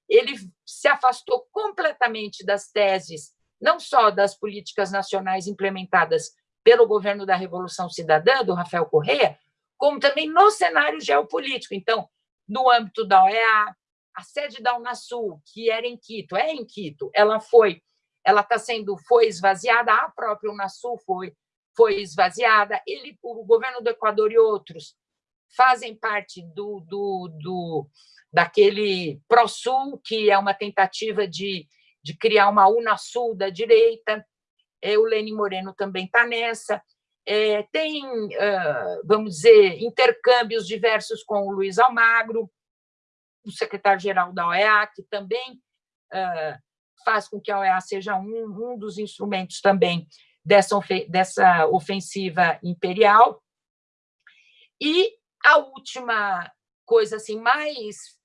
ele se afastou completamente das teses, não só das políticas nacionais implementadas pelo governo da Revolução Cidadã, do Rafael Correa, como também no cenário geopolítico. Então, no âmbito da OEA, a sede da Unasul, que era em Quito, é em Quito, ela foi, ela está sendo, foi esvaziada, a própria Unasul foi, foi esvaziada, ele, o governo do Equador e outros fazem parte do, do, do daquele ProSul, que é uma tentativa de, de criar uma Unasul da direita, é, o Lenin Moreno também está nessa, é, tem, vamos dizer, intercâmbios diversos com o Luiz Almagro, o secretário-geral da OEA, que também faz com que a OEA seja um, um dos instrumentos também dessa, dessa ofensiva imperial. E a última coisa assim mais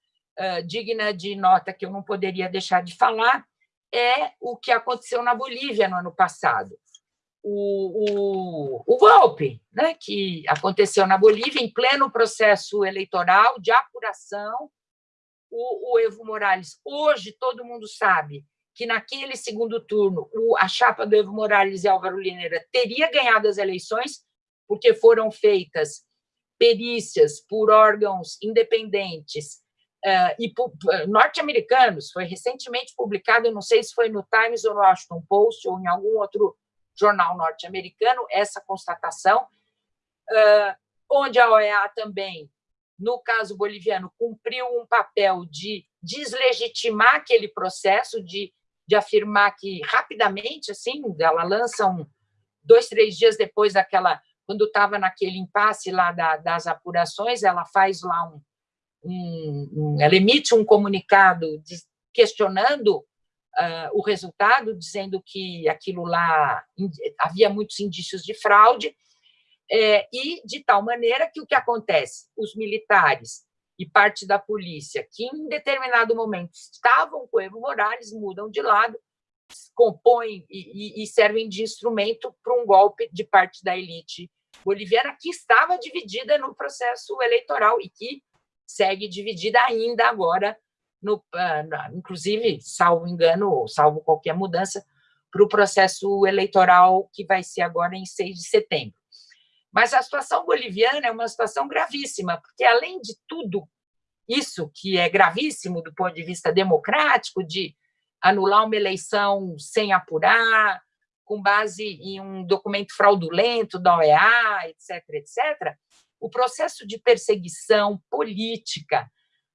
digna de nota que eu não poderia deixar de falar é o que aconteceu na Bolívia no ano passado. O, o, o golpe né, que aconteceu na Bolívia, em pleno processo eleitoral de apuração, o, o Evo Morales, hoje todo mundo sabe que naquele segundo turno o, a chapa do Evo Morales e Álvaro Lineira teria ganhado as eleições, porque foram feitas perícias por órgãos independentes uh, e norte-americanos. Foi recentemente publicado, não sei se foi no Times ou no Washington Post ou em algum outro jornal norte-americano, essa constatação, uh, onde a OEA também, no caso boliviano, cumpriu um papel de deslegitimar aquele processo, de, de afirmar que rapidamente, assim, ela lança um, dois, três dias depois daquela, quando estava naquele impasse lá da, das apurações, ela faz lá um, um, um, ela emite um comunicado de, questionando uh, o resultado, dizendo que aquilo lá havia muitos indícios de fraude, é, e de tal maneira que o que acontece? Os militares e parte da polícia, que em determinado momento estavam com Evo Morales, mudam de lado, compõem e, e servem de instrumento para um golpe de parte da elite boliviana que estava dividida no processo eleitoral e que segue dividida ainda agora, no, ah, inclusive, salvo engano, salvo qualquer mudança, para o processo eleitoral que vai ser agora em 6 de setembro. Mas a situação boliviana é uma situação gravíssima, porque, além de tudo isso que é gravíssimo do ponto de vista democrático, de anular uma eleição sem apurar, com base em um documento fraudulento da OEA, etc., etc., o processo de perseguição política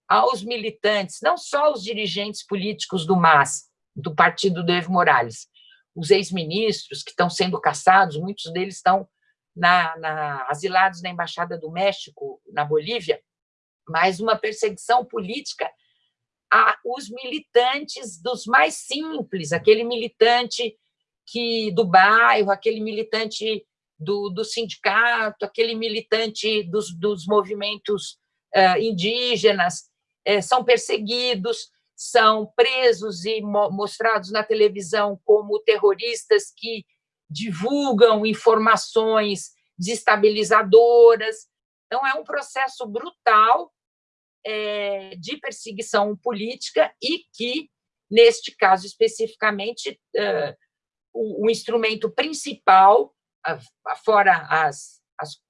aos militantes, não só os dirigentes políticos do MAS, do partido do Evo Morales, os ex-ministros que estão sendo caçados, muitos deles estão na, na, asilados na Embaixada do México, na Bolívia, mas uma perseguição política a os militantes dos mais simples, aquele militante que do bairro, aquele militante do, do sindicato, aquele militante dos, dos movimentos uh, indígenas, uh, são perseguidos, são presos e mo mostrados na televisão como terroristas que divulgam informações desestabilizadoras. Então, é um processo brutal é, de perseguição política e que, neste caso especificamente, uh, o, o, instrumento principal, fora as, as,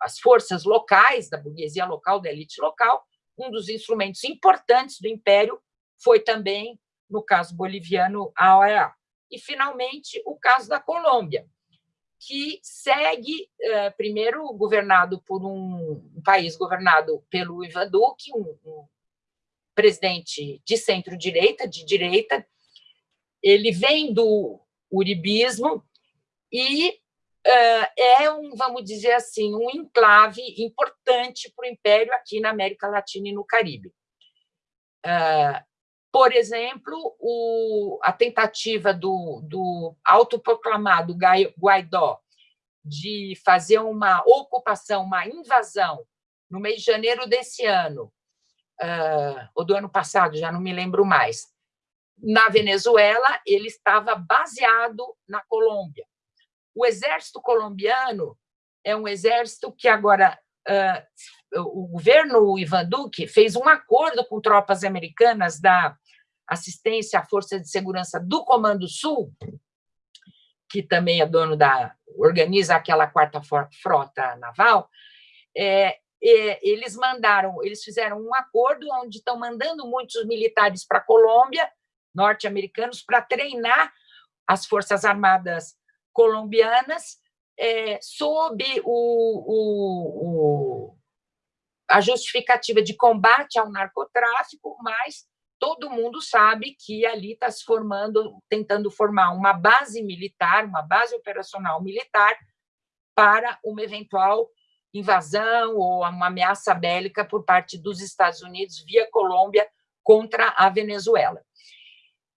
as forças locais, da burguesia local, da elite local, um dos instrumentos importantes do Império foi também, no caso boliviano, a OEA. E, finalmente, o caso da Colômbia, que segue, eh, primeiro, governado por um, país governado pelo Ivan Duque, um, presidente de centro-direita, de direita, ele vem do uribismo e uh, é um, vamos dizer assim, um enclave importante para o Império aqui na América Latina e no Caribe. Uh, por exemplo, o, a tentativa do, do autoproclamado Guaidó de fazer uma ocupação, uma invasão, no mês de janeiro desse ano, uh, ou do ano passado, já não me lembro mais, na Venezuela, ele estava baseado na Colômbia. O exército colombiano é um exército que agora uh, o governo Ivan Duque fez um acordo com tropas americanas da assistência à Força de Segurança do Comando Sul, que também é dono da organiza aquela quarta frota naval, é, é, eles mandaram, eles fizeram um acordo onde estão mandando muitos militares para a Colômbia, norte-americanos, para treinar as forças armadas colombianas é, sob o, o, o, a justificativa de combate ao narcotráfico, mas todo mundo sabe que ali está se formando, tentando formar uma base militar, uma base operacional militar para uma eventual invasão ou uma ameaça bélica por parte dos Estados Unidos via Colômbia contra a Venezuela.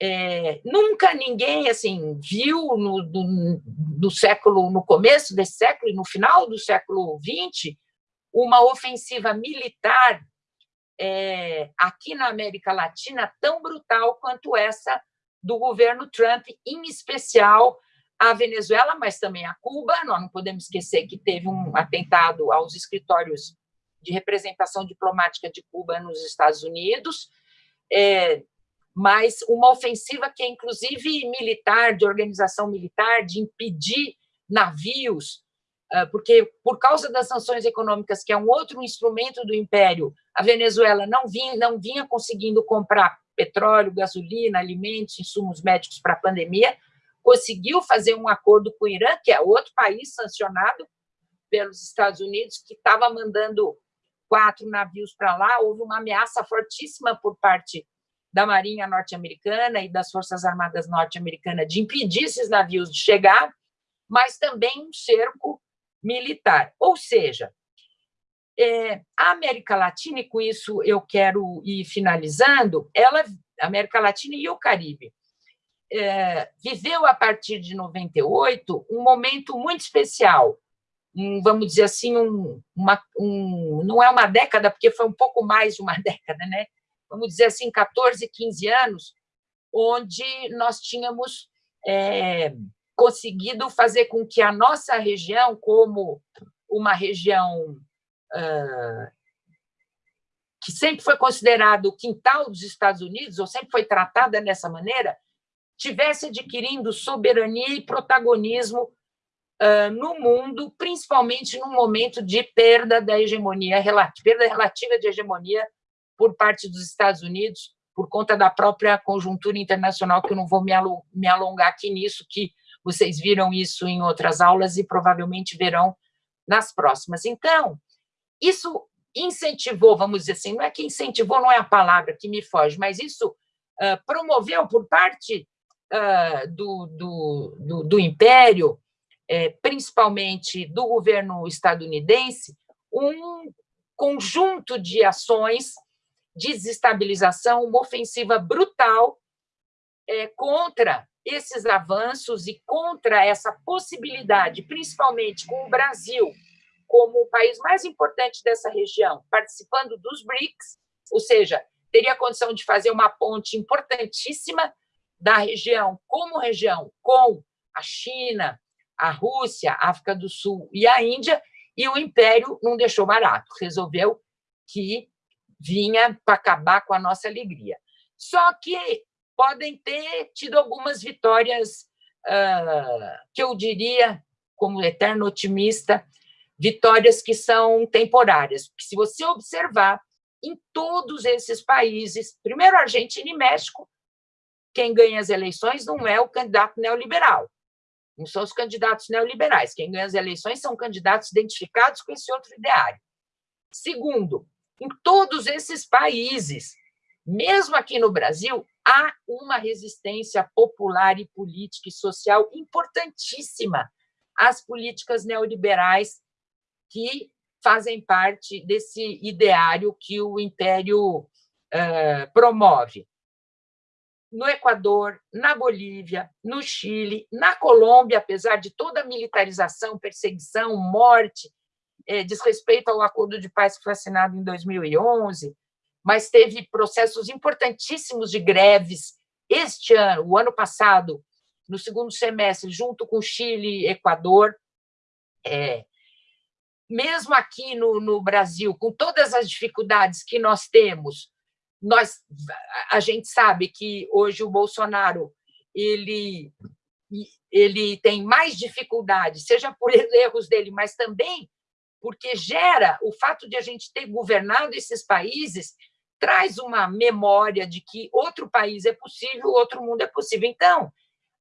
É, nunca ninguém assim viu no, século, no começo desse século e no final do século XX, uma ofensiva militar é, aqui na América Latina tão brutal quanto essa do governo Trump, em especial a Venezuela, mas também a Cuba. Nós não podemos esquecer que teve um atentado aos escritórios de representação diplomática de Cuba nos Estados Unidos. É, mas uma ofensiva que é inclusive militar, de organização militar, de impedir navios, porque por causa das sanções econômicas, que é um outro instrumento do império, a Venezuela não vinha, não vinha conseguindo comprar petróleo, gasolina, alimentos, insumos médicos para a pandemia, conseguiu fazer um acordo com o Irã, que é outro país sancionado pelos Estados Unidos, que estava mandando quatro navios para lá, houve uma ameaça fortíssima por parte da Marinha norte-americana e das Forças Armadas norte-americanas de impedir esses navios de chegar, mas também um cerco militar. Ou seja, é, a América Latina, e com isso eu quero ir finalizando, ela, América Latina e o Caribe, é, viveu a partir de 98 um momento muito especial, um, vamos dizer assim, um, uma, um, não é uma década, porque foi um pouco mais de uma década, né? vamos dizer assim, 14, 15 anos, onde nós tínhamos é, conseguido fazer com que a nossa região, como uma região uh, que sempre foi considerado o quintal dos Estados Unidos, ou sempre foi tratada dessa maneira, tivesse adquirindo soberania e protagonismo uh, no mundo, principalmente num momento de perda da hegemonia perda relativa de hegemonia por parte dos Estados Unidos, por conta da própria conjuntura internacional, que eu não vou me alongar aqui nisso, que vocês viram isso em outras aulas e provavelmente verão nas próximas. Então, isso incentivou, vamos dizer assim, não é que incentivou, não é a palavra que me foge, mas isso uh, promoveu por parte uh, do, do, do, do, Império, é, principalmente do governo estadunidense, um conjunto de ações de desestabilização, uma ofensiva brutal é, contra esses avanços e contra essa possibilidade, principalmente com o Brasil como o país mais importante dessa região, participando dos BRICS, ou seja, teria condição de fazer uma ponte importantíssima da região como região com a China, a Rússia, a África do Sul e a Índia, e o Império não deixou barato, resolveu que vinha para acabar com a nossa alegria. Só que podem ter tido algumas vitórias uh, que eu diria, como eterno otimista, vitórias que são temporárias. Porque se você observar, em todos esses países, primeiro Argentina e México, quem ganha as eleições não é o candidato neoliberal, não são os candidatos neoliberais. Quem ganha as eleições são candidatos identificados com esse outro ideário. Segundo, em todos esses países, mesmo aqui no Brasil, há uma resistência popular e política e social importantíssima às políticas neoliberais que fazem parte desse ideário que o Império uh, promove. No Equador, na Bolívia, no Chile, na Colômbia, apesar de toda a militarização, perseguição, morte, é, desrespeito ao acordo de paz que foi assinado em 2011, mas teve processos importantíssimos de greves este ano, o ano passado, no segundo semestre, junto com Chile e Equador. É, mesmo aqui no, no Brasil, com todas as dificuldades que nós temos, nós, a gente sabe que hoje o Bolsonaro ele, ele tem mais dificuldade, seja por erros dele, mas também porque gera o fato de a gente ter governado esses países traz uma memória de que outro país é possível, outro mundo é possível. Então,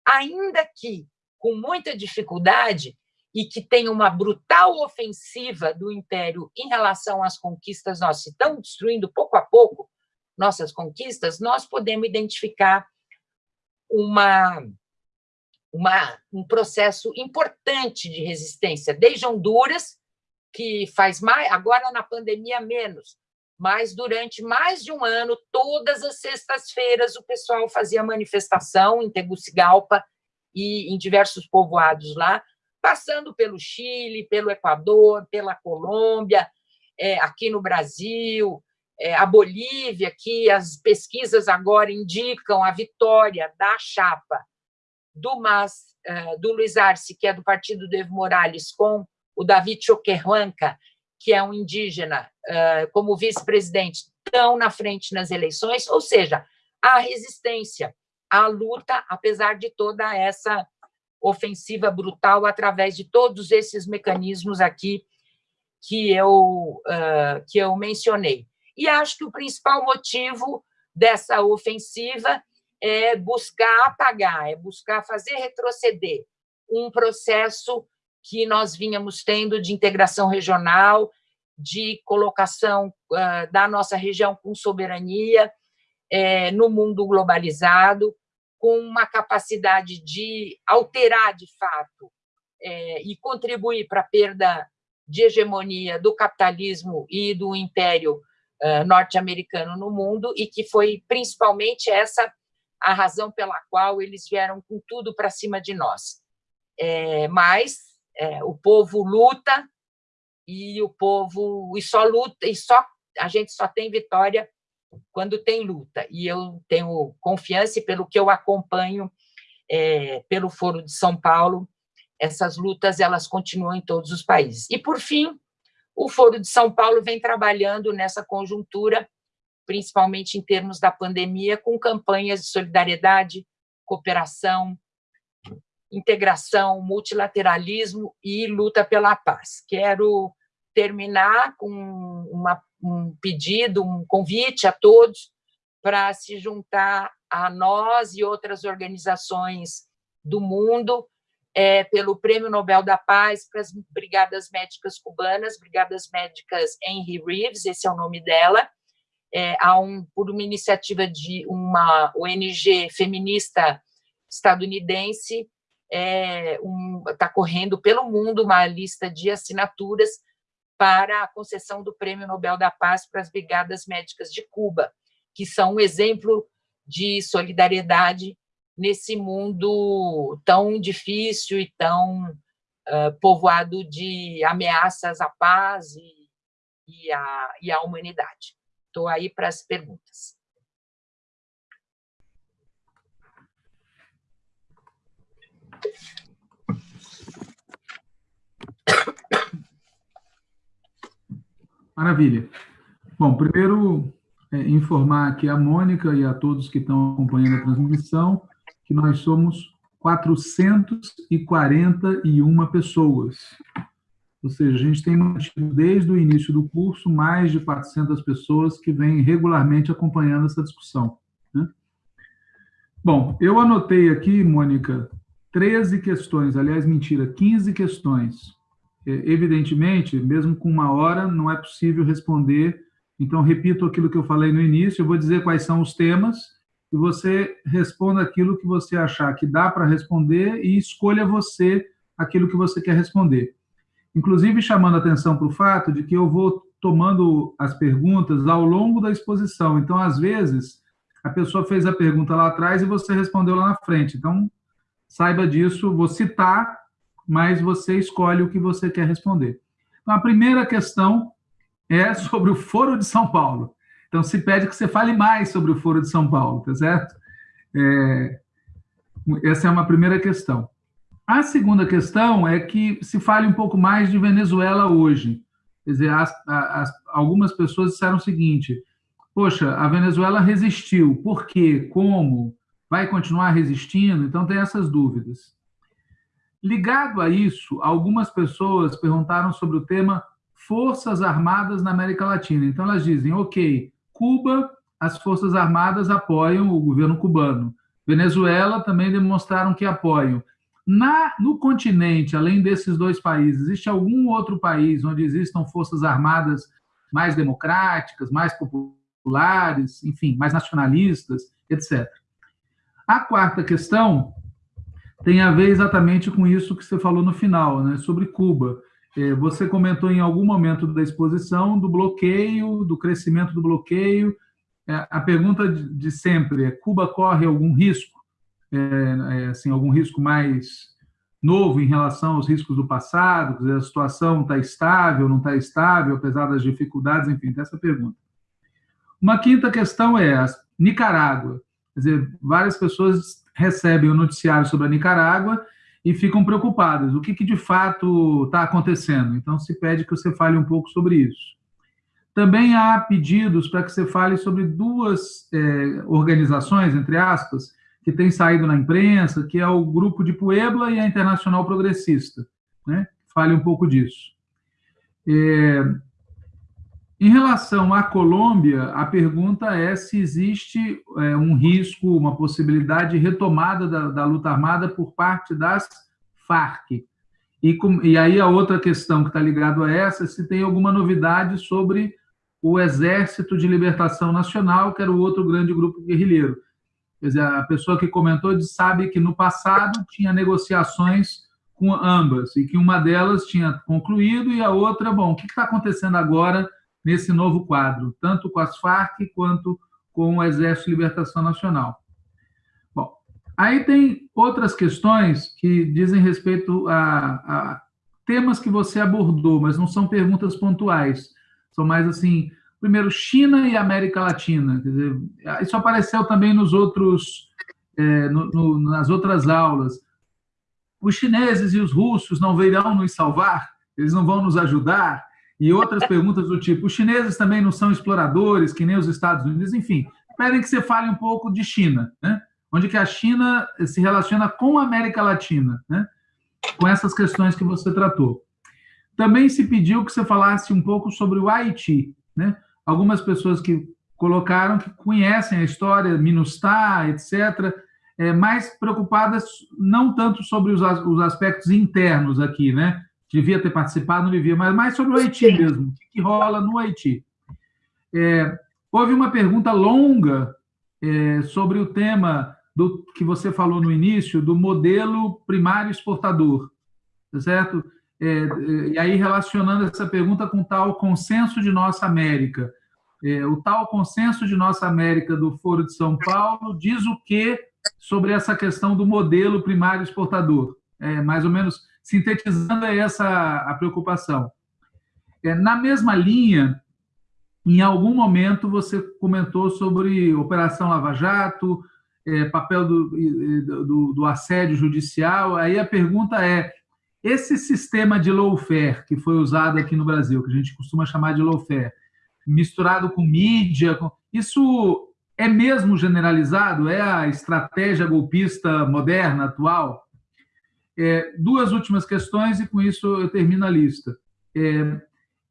ainda que com muita dificuldade, e que tem uma brutal ofensiva do Império em relação às conquistas nossas, estão destruindo pouco a pouco nossas conquistas, nós podemos identificar uma, uma, um processo importante de resistência, desde Honduras, que faz mais, agora na pandemia menos, mas durante mais de um ano, todas as sextas-feiras, o pessoal fazia manifestação em Tegucigalpa e em diversos povoados lá, passando pelo Chile, pelo Equador, pela Colômbia, é, aqui no Brasil, é, a Bolívia, que as pesquisas agora indicam a vitória da chapa do MAS, é, do Luiz Arce, que é do partido do Evo Morales, com o David Choquehuanca, que é um indígena, é, como vice-presidente, tão na frente nas eleições, ou seja, a resistência, a luta, apesar de toda essa ofensiva brutal através de todos esses mecanismos aqui que eu, uh, que eu mencionei. E acho que o principal motivo dessa ofensiva é buscar apagar, é buscar fazer retroceder um processo que nós vínhamos tendo de integração regional, de colocação uh, da nossa região com soberania é, no mundo globalizado, com uma capacidade de alterar, de fato, é, e contribuir para a perda de hegemonia do capitalismo e do império uh, norte-americano no mundo, e que foi principalmente essa a razão pela qual eles vieram com tudo para cima de nós. É, mas é, o povo luta e o povo e só luta e só a gente só tem vitória quando tem luta. E eu tenho confiança, e pelo que eu acompanho é, pelo Foro de São Paulo, essas lutas elas continuam em todos os países. E, por fim, o Foro de São Paulo vem trabalhando nessa conjuntura, principalmente em termos da pandemia, com campanhas de solidariedade, cooperação, integração, multilateralismo e luta pela paz. Quero terminar com uma um pedido, um convite a todos para se juntar a nós e outras organizações do mundo é, pelo Prêmio Nobel da Paz para as Brigadas Médicas Cubanas, Brigadas Médicas Henry Reeves, esse é o nome dela, é, um, por uma iniciativa de uma ONG feminista estadunidense, está é, um, tá correndo pelo mundo uma lista de assinaturas para a concessão do Prêmio Nobel da Paz para as Brigadas Médicas de Cuba, que são um exemplo de solidariedade nesse mundo tão difícil e tão uh, povoado de ameaças à paz e, e, à, e à humanidade. Estou aí para as perguntas. Maravilha. Bom, primeiro, é, informar aqui a Mônica e a todos que estão acompanhando a transmissão que nós somos 441 pessoas. Ou seja, a gente tem mantido desde o início do curso mais de 400 pessoas que vêm regularmente acompanhando essa discussão. Né? Bom, eu anotei aqui, Mônica, 13 questões, aliás, mentira, 15 questões. É, evidentemente, mesmo com uma hora, não é possível responder. Então, repito aquilo que eu falei no início, eu vou dizer quais são os temas, e você responda aquilo que você achar que dá para responder e escolha você aquilo que você quer responder. Inclusive, chamando atenção para o fato de que eu vou tomando as perguntas ao longo da exposição. Então, às vezes, a pessoa fez a pergunta lá atrás e você respondeu lá na frente. Então, saiba disso, vou citar, mas você escolhe o que você quer responder. Então, a primeira questão é sobre o Foro de São Paulo. Então, se pede que você fale mais sobre o Foro de São Paulo, tá certo? É, essa é uma primeira questão. A segunda questão é que se fale um pouco mais de Venezuela hoje. Quer dizer, as, as, algumas pessoas disseram o seguinte: poxa, a Venezuela resistiu. Por quê? Como? Vai continuar resistindo? Então, tem essas dúvidas. Ligado a isso, algumas pessoas perguntaram sobre o tema Forças Armadas na América Latina. Então, elas dizem: ok, Cuba, as Forças Armadas apoiam o governo cubano. Venezuela também demonstraram que apoiam. Na, no continente, além desses dois países, existe algum outro país onde existam forças armadas mais democráticas, mais populares, enfim, mais nacionalistas, etc. A quarta questão tem a ver exatamente com isso que você falou no final, né, sobre Cuba. É, você comentou em algum momento da exposição do bloqueio, do crescimento do bloqueio. É, a pergunta de sempre é: Cuba corre algum risco? É, assim, algum risco mais novo em relação aos riscos do passado? Dizer, a situação está estável, não está estável, apesar das dificuldades? Enfim, essa pergunta. Uma quinta questão é Nicarágua. Quer dizer, várias pessoas recebem o noticiário sobre a Nicarágua e ficam preocupadas. O que, que de fato está acontecendo? Então, se pede que você fale um pouco sobre isso. Também há pedidos para que você fale sobre duas é, organizações, entre aspas, que têm saído na imprensa, que é o Grupo de Puebla e a Internacional Progressista. Né? Fale um pouco disso. É, em relação à Colômbia, a pergunta é se existe é, um risco, uma possibilidade de retomada da, da, luta armada por parte das Farc. E, com, e aí a outra questão que está ligada a essa, se tem alguma novidade sobre o Exército de Libertação Nacional, que era o outro grande grupo guerrilheiro. Quer dizer, a pessoa que comentou sabe que no passado tinha negociações com ambas, e que uma delas tinha concluído e a outra, bom, o que está acontecendo agora nesse novo quadro, tanto com as Farc quanto com o Exército de Libertação Nacional. Bom, aí tem outras questões que dizem respeito a, a temas que você abordou, mas não são perguntas pontuais. São mais assim, primeiro, China e América Latina. Quer dizer, isso apareceu também nos outros, é, no, no, nas outras aulas. Os chineses e os russos não virão nos salvar? Eles não vão nos ajudar? E outras perguntas do tipo: os chineses também não são exploradores, que nem os Estados Unidos, enfim. Pedem que você fale um pouco de China, né? onde que a China se relaciona com a América Latina, né? com essas questões que você tratou. Também se pediu que você falasse um pouco sobre o Haiti. Né? Algumas pessoas que colocaram que conhecem a história, Minustah, etc., é, mais preocupadas não tanto sobre os, os aspectos internos aqui, né? Devia ter participado, não devia, mas mais sobre o Haiti mesmo, o que rola no Haiti. É, houve uma pergunta longa é, sobre o tema do que você falou no início, do modelo primário exportador, tá certo? É, é, e aí relacionando essa pergunta com o tal consenso de Nossa América. É, o tal consenso de Nossa América do Foro de São Paulo diz o que sobre essa questão do modelo primário exportador? É, mais ou menos sintetizando é essa a preocupação. É, na mesma linha, em algum momento você comentou sobre Operação Lava Jato, é, papel do, do, do, assédio judicial. Aí a pergunta é: esse sistema de lawfare que foi usado aqui no Brasil, que a gente costuma chamar de lawfare, misturado com mídia, com... isso é mesmo generalizado? É a estratégia golpista moderna, atual? É, duas últimas questões e com isso eu termino a lista. É,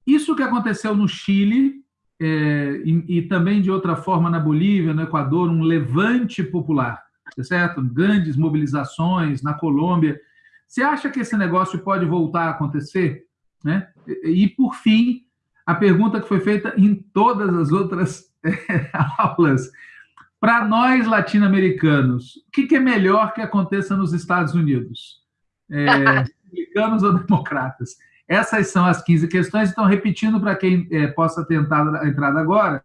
isso que aconteceu no Chile é, e, e, também de outra forma na Bolívia, no Equador, um levante popular, tá certo? Grandes mobilizações na Colômbia. Você acha que esse negócio pode voltar a acontecer? Né? E, por fim, a pergunta que foi feita em todas as outras aulas. Para nós latino-americanos, o que, que, é melhor que aconteça nos Estados Unidos? É, republicanos ou democratas? Essas são as 15 questões. Então, repetindo para quem é, possa tentar a entrada agora,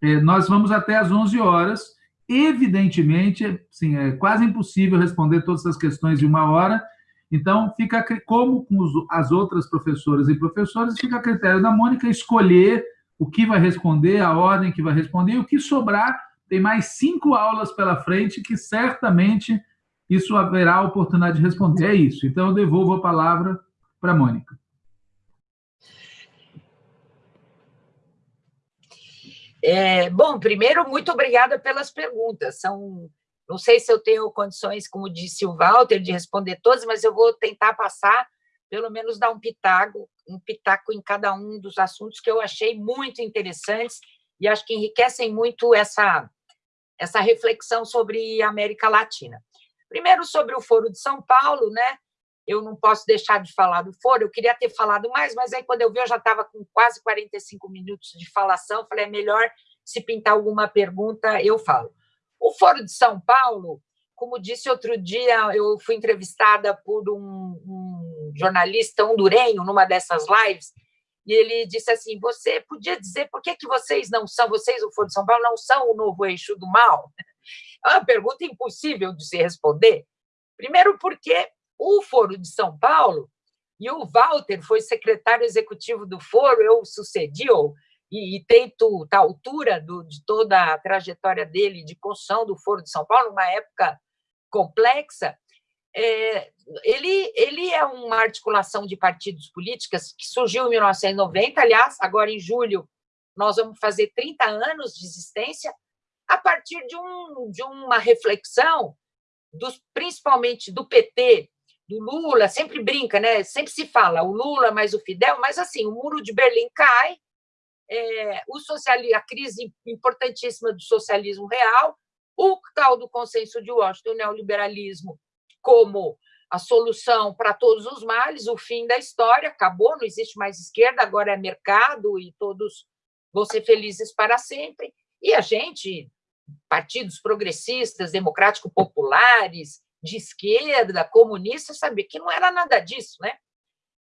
é, nós vamos até às 11 horas. Evidentemente, sim, é quase impossível responder todas essas questões em uma hora. Então, fica como com as outras professoras e professores, fica a critério da Mônica escolher o que vai responder, a ordem que vai responder, e o que sobrar, tem mais cinco aulas pela frente que certamente isso haverá oportunidade de responder. É isso. Então, eu devolvo a palavra para a Mônica. É, bom, primeiro, muito obrigada pelas perguntas. São, não sei se eu tenho condições, como disse o Walter, de responder todas, mas eu vou tentar passar, pelo menos dar um pitaco, um pitaco em cada um dos assuntos que eu achei muito interessantes e acho que enriquecem muito essa, essa reflexão sobre a América Latina. Primeiro, sobre o Foro de São Paulo, né? eu não posso deixar de falar do foro, eu queria ter falado mais, mas aí quando eu vi, eu já estava com quase 45 minutos de falação, falei, é melhor se pintar alguma pergunta, eu falo. O Foro de São Paulo, como disse outro dia, eu fui entrevistada por um, um jornalista hondurenho numa dessas lives, e ele disse assim, você podia dizer por que, que vocês não são, vocês, o Foro de São Paulo, não são o novo eixo do mal? É uma pergunta impossível de se responder. Primeiro porque o Foro de São Paulo, e o Walter foi secretário executivo do Foro, eu sucedi e, e tento, tá, altura do, de toda a trajetória dele de construção do Foro de São Paulo, numa época complexa, é, ele, ele é uma articulação de partidos políticos que surgiu em 1990, aliás, agora em julho nós vamos fazer 30 anos de existência, a partir de, um, de uma reflexão, dos, principalmente do PT, do Lula, sempre brinca, né? Sempre se fala o Lula mais o Fidel, mas assim, o muro de Berlim cai, é, o a crise importantíssima do socialismo real, o tal do consenso de Washington, o neoliberalismo como a solução para todos os males, o fim da história, acabou, não existe mais esquerda, agora é mercado e todos vão ser felizes para sempre. E a gente, partidos progressistas, democrático-populares, de esquerda, comunista, sabia que não era nada disso, né?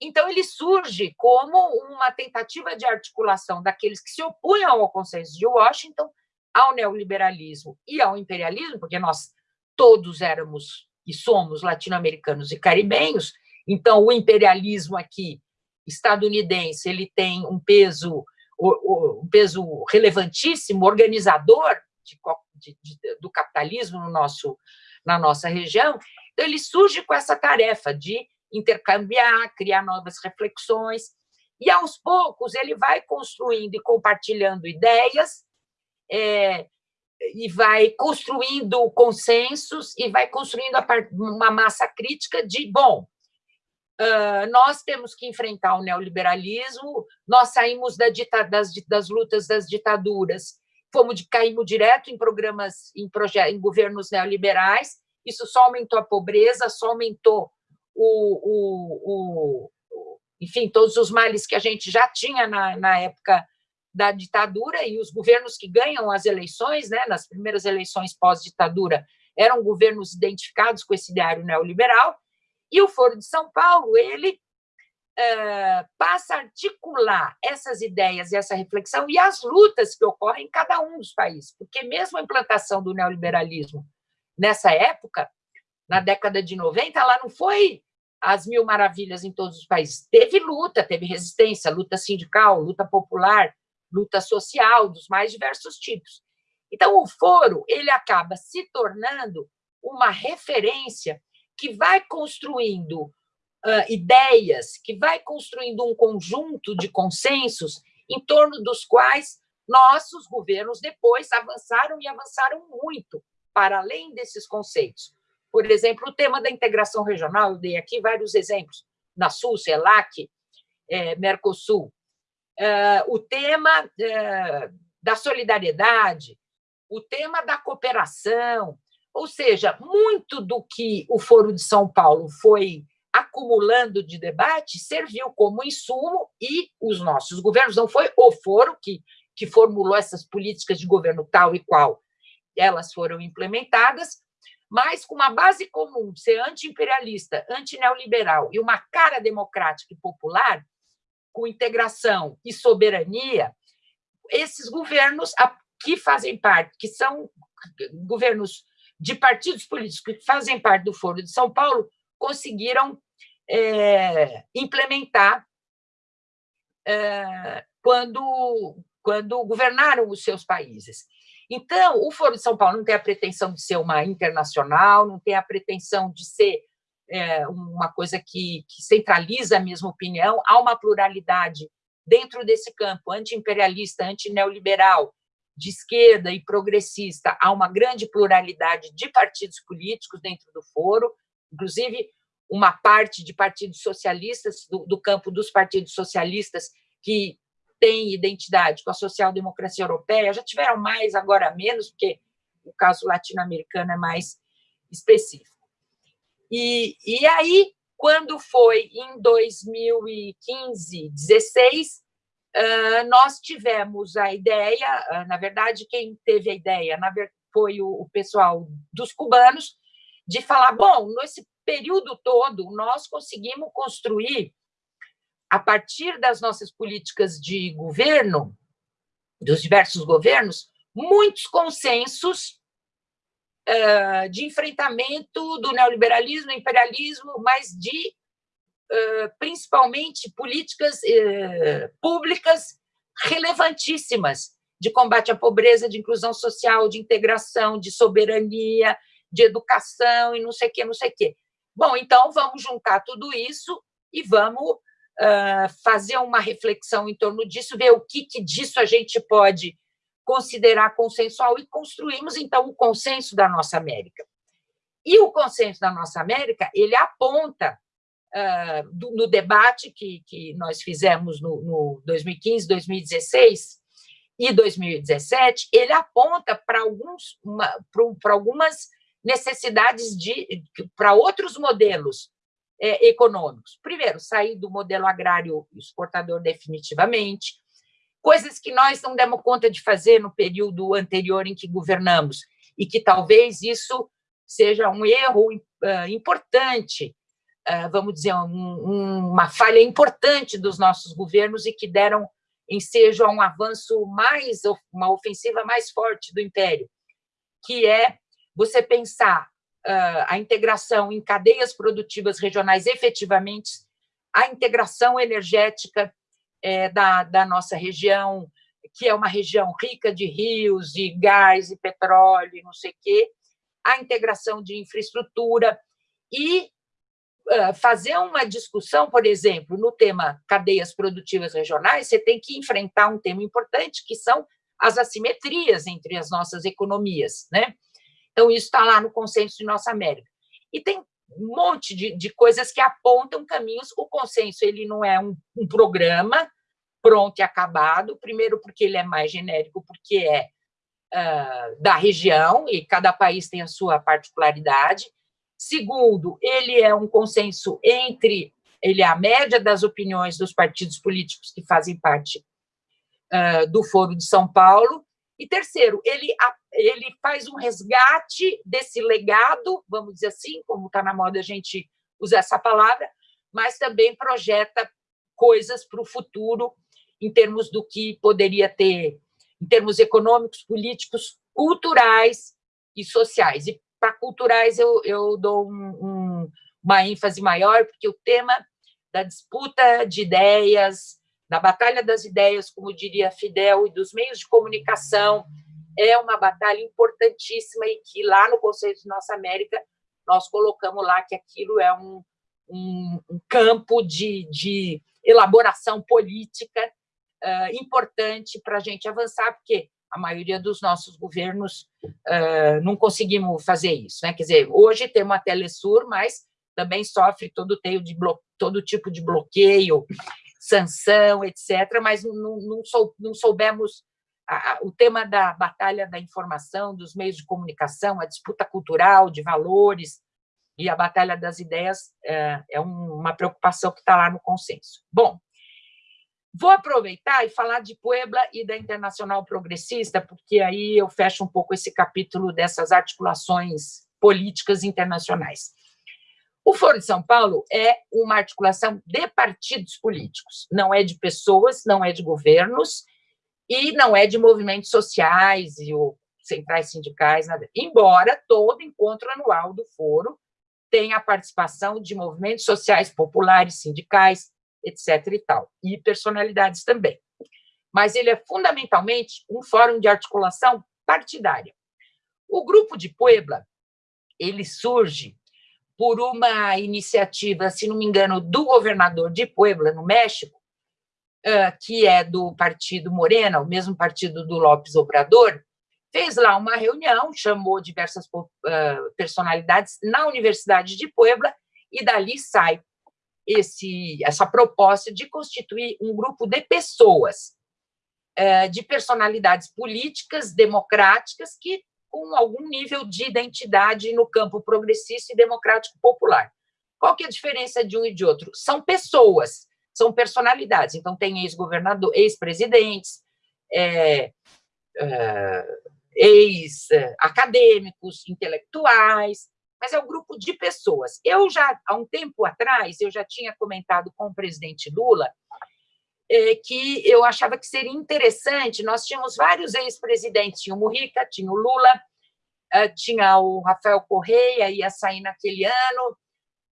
Então, ele surge como uma tentativa de articulação daqueles que se opunham ao consenso de Washington, ao neoliberalismo e ao imperialismo, porque nós todos éramos e somos latino-americanos e caribenhos, então o imperialismo aqui estadunidense ele tem um peso um peso relevantíssimo, organizador de, de, de, do capitalismo no nosso na nossa região. Então, ele surge com essa tarefa de intercambiar, criar novas reflexões, e aos poucos ele vai construindo e compartilhando ideias, é, e vai construindo consensos, e vai construindo uma massa crítica de, bom, nós temos que enfrentar o neoliberalismo, nós saímos da dita, das, das lutas das ditaduras. Fomos caímos direto em programas, em, em governos neoliberais, isso só aumentou a pobreza, só aumentou o, o, o, enfim, todos os males que a gente já tinha na, na época da ditadura e os governos que ganham as eleições, né, nas primeiras eleições pós-ditadura, eram governos identificados com esse ideário neoliberal, e o Foro de São Paulo, ele é, passa a articular essas ideias e essa reflexão e as lutas que ocorrem em cada um dos países, porque mesmo a implantação do neoliberalismo nessa época, na década de 90, ela não foi as mil maravilhas em todos os países. Teve luta, teve resistência, luta sindical, luta popular, luta social, dos mais diversos tipos. Então, o foro ele acaba se tornando uma referência que vai construindo uh, ideias, que vai construindo um conjunto de consensos em torno dos quais nossos governos depois avançaram e avançaram muito para além desses conceitos. Por exemplo, o tema da integração regional, eu dei aqui vários exemplos, na Sul, CELAC, é, Mercosul. É, o tema é, da solidariedade, o tema da cooperação, ou seja, muito do que o Foro de São Paulo foi acumulando de debate serviu como insumo e os nossos governos, não foi o foro que, que formulou essas políticas de governo tal e qual. Elas foram implementadas, mas com uma base comum ser anti-imperialista, anti-neoliberal e uma cara democrática e popular, com integração e soberania, esses governos que fazem parte, que são governos de partidos políticos que fazem parte do Foro de São Paulo, conseguiram é, implementar é, quando, quando governaram os seus países. Então, o Foro de São Paulo não tem a pretensão de ser uma internacional, não tem a pretensão de ser é, uma coisa que, que centraliza a mesma opinião, há uma pluralidade dentro desse campo anti-imperialista, anti-neoliberal, de esquerda e progressista, há uma grande pluralidade de partidos políticos dentro do foro, inclusive uma parte de partidos socialistas, do, do campo dos partidos socialistas, que tem identidade com a social-democracia europeia, já tiveram mais, agora menos, porque o caso latino-americano é mais específico. E, e aí, quando foi em 2015, 16, nós tivemos a ideia, na verdade, quem teve a ideia foi o pessoal dos cubanos, de falar, bom, nesse período todo, nós conseguimos construir a partir das nossas políticas de governo, dos diversos governos, muitos consensos uh, de enfrentamento do neoliberalismo, imperialismo, mas de, principalmente, políticas uh, públicas relevantíssimas de combate à pobreza, de inclusão social, de integração, de soberania, de educação e não sei o que, não sei o que. Bom, então vamos juntar tudo isso e vamos fazer uma reflexão em torno disso, ver o que, que disso a gente pode considerar consensual e construímos, então, o consenso da nossa América. E o consenso da nossa América, ele aponta, uh, do, no debate que, que nós fizemos no, no 2015, 2016 e 2017, ele aponta para alguns, para algumas necessidades de para outros modelos é, econômicos. Primeiro, sair do modelo agrário exportador definitivamente, coisas que nós não demos conta de fazer no período anterior em que governamos, e que talvez isso seja um erro uh, importante, vamos dizer, um, um, uma falha importante dos nossos governos e que deram ensejo a um avanço mais, uma ofensiva mais forte do Império, que é você pensar a integração em cadeias produtivas regionais efetivamente, a integração energética é, da, da nossa região, que é uma região rica de rios, de gás e petróleo, não sei o quê, a integração de infraestrutura e fazer uma discussão, por exemplo, no tema cadeias produtivas regionais, você tem que enfrentar um tema importante, que são as assimetrias entre as nossas economias, né? Então, isso está lá no consenso de Nossa América. E tem um monte de, de coisas que apontam caminhos. O consenso ele não é um, um programa pronto e acabado, primeiro porque ele é mais genérico, porque é uh, da região, e cada país tem a sua particularidade. Segundo, ele é um consenso entre, ele é a média das opiniões dos partidos políticos que fazem parte uh, do Foro de São Paulo. E terceiro, ele, ele faz um resgate desse legado, vamos dizer assim, como está na moda a gente usar essa palavra, mas também projeta coisas para o futuro em termos do que poderia ter, em termos econômicos, políticos, culturais e sociais. E para culturais eu, eu dou um, um, uma ênfase maior, porque o tema da disputa de ideias, da batalha das ideias, como diria Fidel, e dos meios de comunicação, é uma batalha importantíssima e que lá no Conselho de Nossa América nós colocamos lá que aquilo é um, um, um campo de, de elaboração política uh, importante para a gente avançar, porque a maioria dos nossos governos uh, não conseguimos fazer isso. Né? Quer dizer, hoje tem uma Telesur, mas também sofre todo, de todo tipo de bloqueio, sanção, etc., mas não, não, sou, não soubemos a, a, o tema da batalha da informação, dos meios de comunicação, a disputa cultural, de valores, e a batalha das ideias é, é uma preocupação que está lá no consenso. Bom, Vou aproveitar e falar de Puebla e da Internacional Progressista, porque aí eu fecho um pouco esse capítulo dessas articulações políticas internacionais. O Foro de São Paulo é uma articulação de partidos políticos, não é de pessoas, não é de governos e não é de movimentos sociais e centrais sindicais, nada. embora todo encontro anual do foro tenha a participação de movimentos sociais populares, sindicais, etc. e tal, e personalidades também. Mas ele é fundamentalmente um fórum de articulação partidária. O grupo de Puebla, ele surge por uma iniciativa, se não me engano, do governador de Puebla, no México, que é do partido Morena, o mesmo partido do Lopes Obrador, fez lá uma reunião, chamou diversas personalidades na Universidade de Puebla, e dali sai esse, essa proposta de constituir um grupo de pessoas, é, de personalidades políticas, democráticas, que com algum nível de identidade no campo progressista e democrático popular. Qual que é a diferença de um e de outro? São pessoas, são personalidades. Então, tem ex-governador, ex-presidentes, é, é, ex-acadêmicos, intelectuais, mas é um grupo de pessoas. Eu já, há um tempo atrás, eu já tinha comentado com o presidente Lula é, que eu achava que seria interessante, nós tínhamos vários ex-presidentes, tinha o Mujica, tinha o Lula, é, tinha o Rafael Correia, ia sair naquele ano,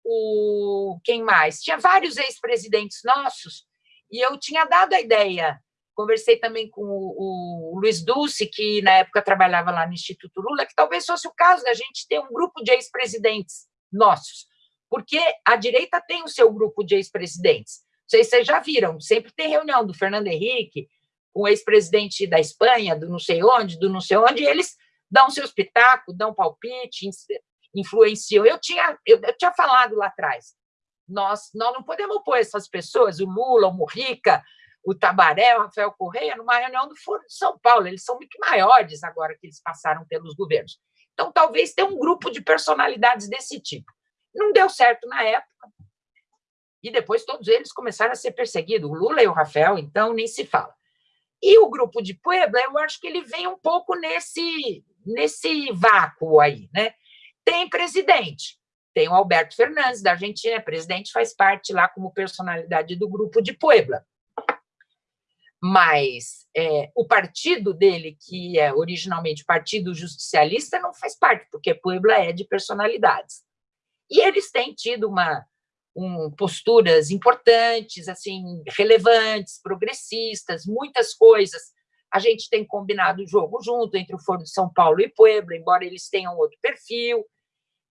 o quem mais? Tinha vários ex-presidentes nossos, e eu tinha dado a ideia Conversei também com o, o Luiz Dulce, que na época trabalhava lá no Instituto Lula, que talvez fosse o caso da gente ter um grupo de ex-presidentes nossos, porque a direita tem o seu grupo de ex-presidentes. Não sei se vocês já viram, sempre tem reunião do Fernando Henrique, com o ex-presidente da Espanha, do não sei onde, do não sei onde, e eles dão seu espetáculo, dão palpite, influenciam. Eu tinha, eu, eu tinha falado lá atrás, nós, nós não podemos pôr essas pessoas, o Lula, o Murrica, o Tabaré, o Rafael Correia, numa reunião do Foro de São Paulo. Eles são muito maiores agora que eles passaram pelos governos. Então, talvez tenha um grupo de personalidades desse tipo. Não deu certo na época, e depois todos eles começaram a ser perseguidos, o Lula e o Rafael, então nem se fala. E o grupo de Puebla, eu acho que ele vem um pouco nesse, nesse vácuo aí, né? Tem presidente, tem o Alberto Fernandes, da Argentina, presidente, faz parte lá como personalidade do grupo de Puebla mas é, o partido dele, que é originalmente Partido Justicialista, não faz parte, porque Puebla é de personalidades. E eles têm tido uma, um, posturas importantes, assim, relevantes, progressistas, muitas coisas. A gente tem combinado o jogo junto entre o Foro de São Paulo e Puebla, embora eles tenham outro perfil.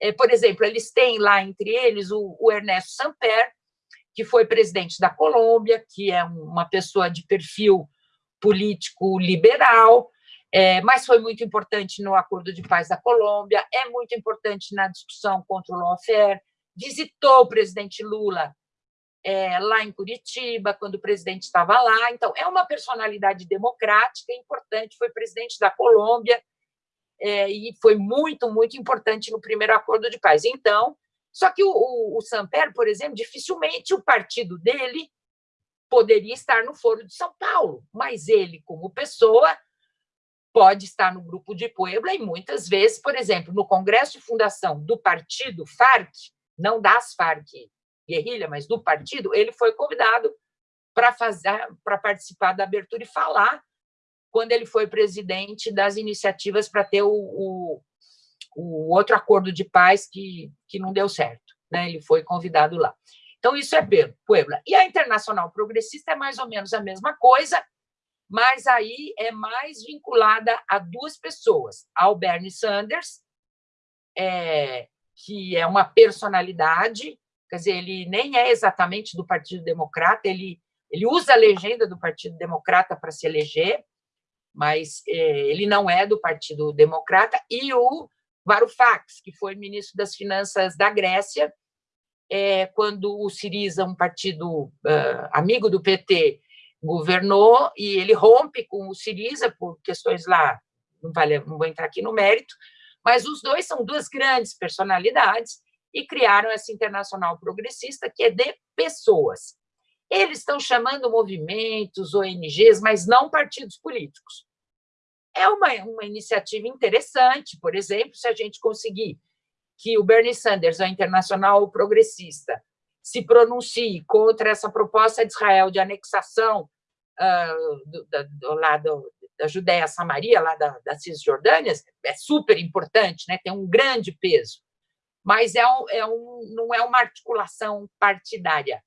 É, por exemplo, eles têm lá entre eles o, o Ernesto Samper, que foi presidente da Colômbia, que é uma pessoa de perfil político liberal, é, mas foi muito importante no Acordo de Paz da Colômbia, é muito importante na discussão contra o lawfare, visitou o presidente Lula é, lá em Curitiba, quando o presidente estava lá. Então, é uma personalidade democrática importante, foi presidente da Colômbia é, e foi muito, muito importante no primeiro acordo de paz. Então, só que o, o, o Samper, por exemplo, dificilmente o partido dele poderia estar no Foro de São Paulo, mas ele, como pessoa, pode estar no grupo de Puebla e muitas vezes, por exemplo, no congresso de fundação do partido FARC, não das FARC guerrilha, mas do partido, ele foi convidado para fazer para participar da abertura e falar quando ele foi presidente das iniciativas para ter o, o, o, outro acordo de paz que, que não deu certo. Né? Ele foi convidado lá. Então, isso é Puebla. E a Internacional Progressista é mais ou menos a mesma coisa, mas aí é mais vinculada a duas pessoas, ao Bernie Sanders, é, que é uma personalidade, quer dizer, ele nem é exatamente do Partido Democrata, ele, ele usa a legenda do Partido Democrata para se eleger, mas é, ele não é do Partido Democrata, e o Varoufakis, que foi ministro das Finanças da Grécia, é, quando o Siriza, um partido uh, amigo do PT, governou, e ele rompe com o Siriza por questões lá, não, vale, não vou entrar aqui no mérito, mas os dois são duas grandes personalidades e criaram essa internacional progressista, que é de pessoas. Eles estão chamando movimentos, ONGs, mas não partidos políticos. É uma, uma iniciativa interessante, por exemplo, se a gente conseguir que o Bernie Sanders, a internacional progressista, se pronuncie contra essa proposta de Israel de anexação uh, do, da, do lado da Judéia Samaria, lá da, da Cisjordânia, é super importante, né? tem um grande peso, mas é um, é um, não é uma articulação partidária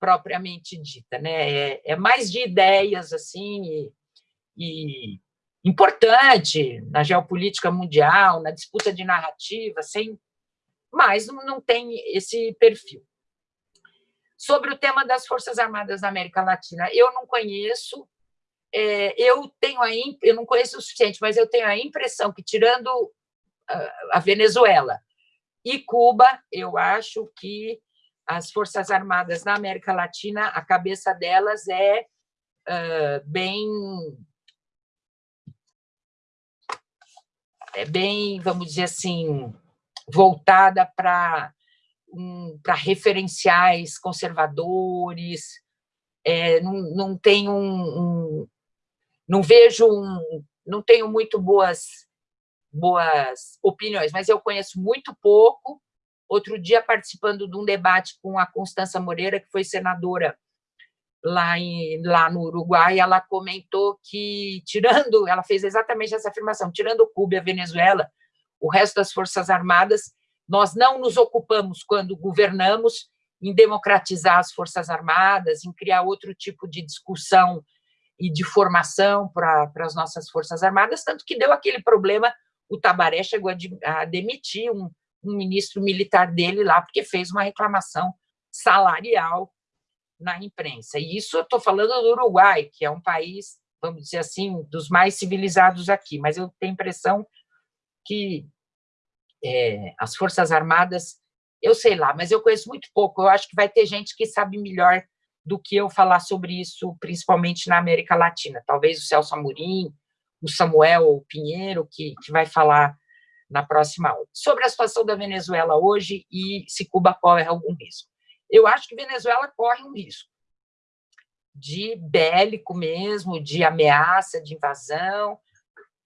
propriamente dita, né? é, é mais de ideias assim e, e importante na geopolítica mundial, na disputa de narrativa, sem mas não tem esse perfil. Sobre o tema das Forças Armadas da América Latina, eu não conheço, é, eu tenho a eu não conheço o suficiente, mas eu tenho a impressão que, tirando a Venezuela e Cuba, eu acho que as Forças Armadas na América Latina, a cabeça delas é uh, bem é bem, vamos dizer assim, voltada para um, para referenciais conservadores, é, não, não tenho um, um, não vejo um, não tenho muito boas boas opiniões, mas eu conheço muito pouco. Outro dia, participando de um debate com a Constança Moreira, que foi senadora lá, em, lá no Uruguai, ela comentou que, tirando, ela fez exatamente essa afirmação, tirando Cuba e a Venezuela, o resto das Forças Armadas, nós não nos ocupamos, quando governamos, em democratizar as Forças Armadas, em criar outro tipo de discussão e de formação para, as nossas Forças Armadas, tanto que deu aquele problema, o Tabaré chegou a, a demitir um, um ministro militar dele lá, porque fez uma reclamação salarial na imprensa. E isso eu estou falando do Uruguai, que é um país, vamos dizer assim, dos mais civilizados aqui, mas eu tenho a impressão que é, as Forças Armadas, eu sei lá, mas eu conheço muito pouco, eu acho que vai ter gente que sabe melhor do que eu falar sobre isso, principalmente na América Latina, talvez o Celso Amorim, o Samuel Pinheiro, que, que vai falar na próxima aula. Sobre a situação da Venezuela hoje e se Cuba corre algum risco. Eu acho que Venezuela corre um risco de bélico mesmo, de ameaça, de invasão,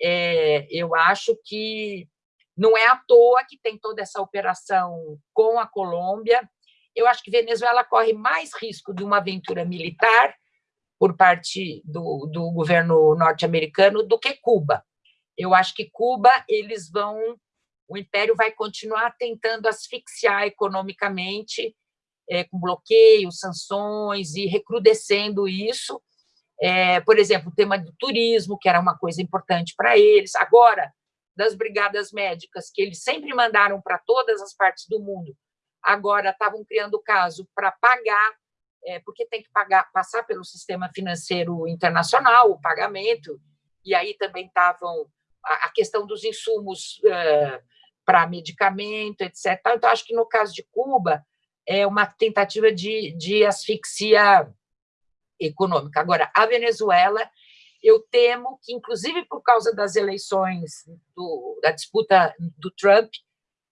é, eu acho que não é à toa que tem toda essa operação com a Colômbia. Eu acho que Venezuela corre mais risco de uma aventura militar por parte do, do governo norte-americano do que Cuba. Eu acho que Cuba, eles vão, o Império vai continuar tentando asfixiar economicamente, é, com bloqueios, sanções e recrudescendo isso, é, por exemplo, o tema do turismo, que era uma coisa importante para eles, agora, das brigadas médicas, que eles sempre mandaram para todas as partes do mundo, agora estavam criando caso para pagar, é, porque tem que pagar, passar pelo sistema financeiro internacional, o pagamento, e aí também estavam a, questão dos insumos é, para medicamento, etc. Então, acho que no caso de Cuba, é uma tentativa de, de asfixia econômica. Agora, a Venezuela, eu temo que, inclusive por causa das eleições, do, da disputa do Trump,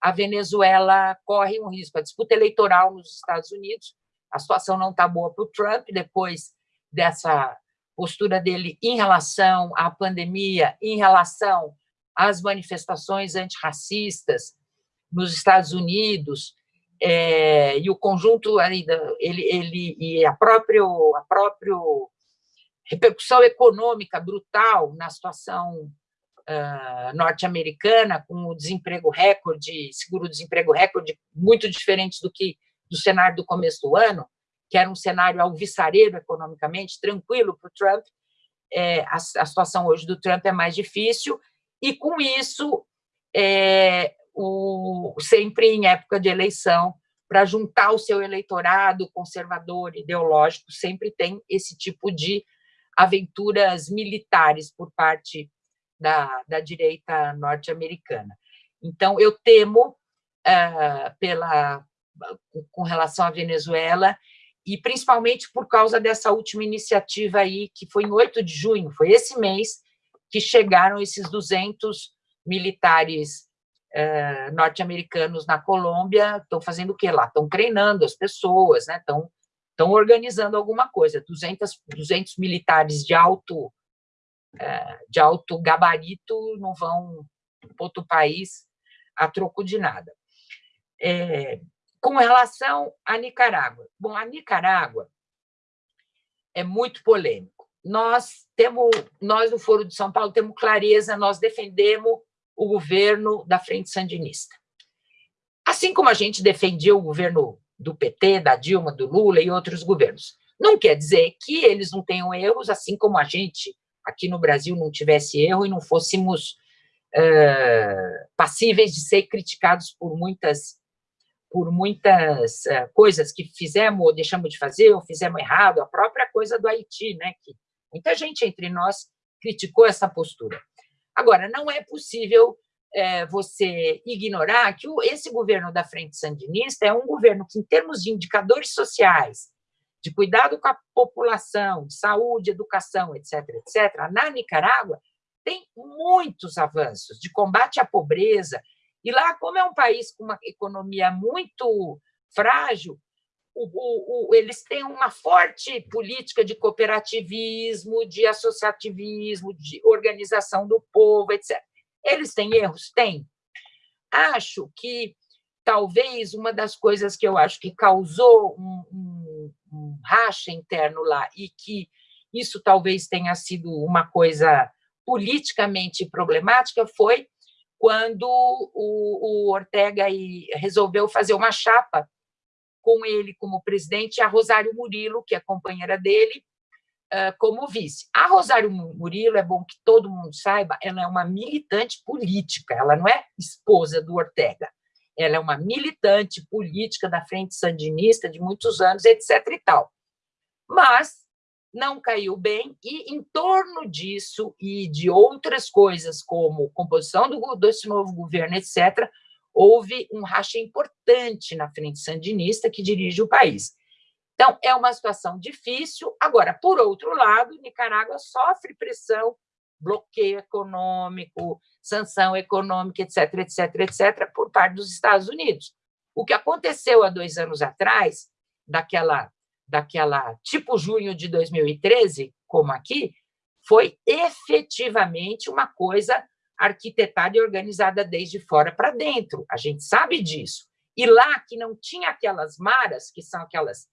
a Venezuela corre um risco. A disputa eleitoral nos Estados Unidos, a situação não está boa para o Trump, depois dessa postura dele em relação à pandemia, em relação às manifestações antirracistas nos Estados Unidos, é, e o conjunto ainda ele, ele e a própria a própria repercussão econômica brutal na situação uh, norte-americana com o desemprego recorde seguro-desemprego recorde muito diferente do que do cenário do começo do ano que era um cenário alvissareiro economicamente tranquilo para o Trump. É, a, a, situação hoje do Trump é mais difícil. E com isso é, o, sempre em época de eleição, para juntar o seu eleitorado conservador, ideológico, sempre tem esse tipo de aventuras militares por parte da, da direita norte-americana. Então, eu temo, uh, pela, com relação à Venezuela, e principalmente por causa dessa última iniciativa aí, que foi em 8 de junho, foi esse mês que chegaram esses 200 militares eh, norte-americanos na Colômbia estão fazendo o que lá? Estão treinando as pessoas, né? estão, estão organizando alguma coisa. 200, 200 militares de alto, eh, de alto gabarito não vão para outro país a troco de nada. É, com relação à Nicarágua. Bom, a Nicarágua é muito polêmico. Nós temos, nós no Foro de São Paulo temos clareza, nós defendemos o governo da Frente Sandinista. Assim como a gente defendia o governo do PT, da Dilma, do Lula e outros governos. Não quer dizer que eles não tenham erros, assim como a gente aqui no Brasil não tivesse erro e não fôssemos passíveis de ser criticados por muitas por muitas coisas que fizemos ou deixamos de fazer ou fizemos errado, a própria coisa do Haiti, né, que muita gente entre nós criticou essa postura. Agora, não é possível é, você ignorar que o, esse governo da Frente Sandinista é um governo que, em termos de indicadores sociais, de cuidado com a população, de saúde, educação, etc., etc., na Nicarágua, tem muitos avanços de combate à pobreza. E lá, como é um país com uma economia muito frágil, o, o, eles têm uma forte política de cooperativismo, de associativismo, de organização do povo, etc. Eles têm erros? Têm. Acho que talvez uma das coisas que eu acho que causou um, um, um racha interno lá e que isso talvez tenha sido uma coisa politicamente problemática foi quando o, o Ortega resolveu fazer uma chapa com ele como presidente, a Rosário Murilo, que é companheira dele, como vice. A Rosário Murilo, é bom que todo mundo saiba, ela é uma militante política, ela não é esposa do Ortega, ela é uma militante política da Frente Sandinista de muitos anos, etc. e tal. Mas não caiu bem, e em torno disso e de outras coisas, como composição do, desse novo governo, etc., houve um racha importante na frente sandinista que dirige o país. Então, é uma situação difícil. Agora, por outro lado, Nicarágua sofre pressão, bloqueio econômico, sanção econômica, etc., etc., etc., por parte dos Estados Unidos. O que aconteceu há dois anos atrás, daquela, daquela tipo junho de 2013, como aqui, foi efetivamente uma coisa arquitetada e organizada desde fora para dentro. A gente sabe disso. E lá que não tinha aquelas maras, que são aquelas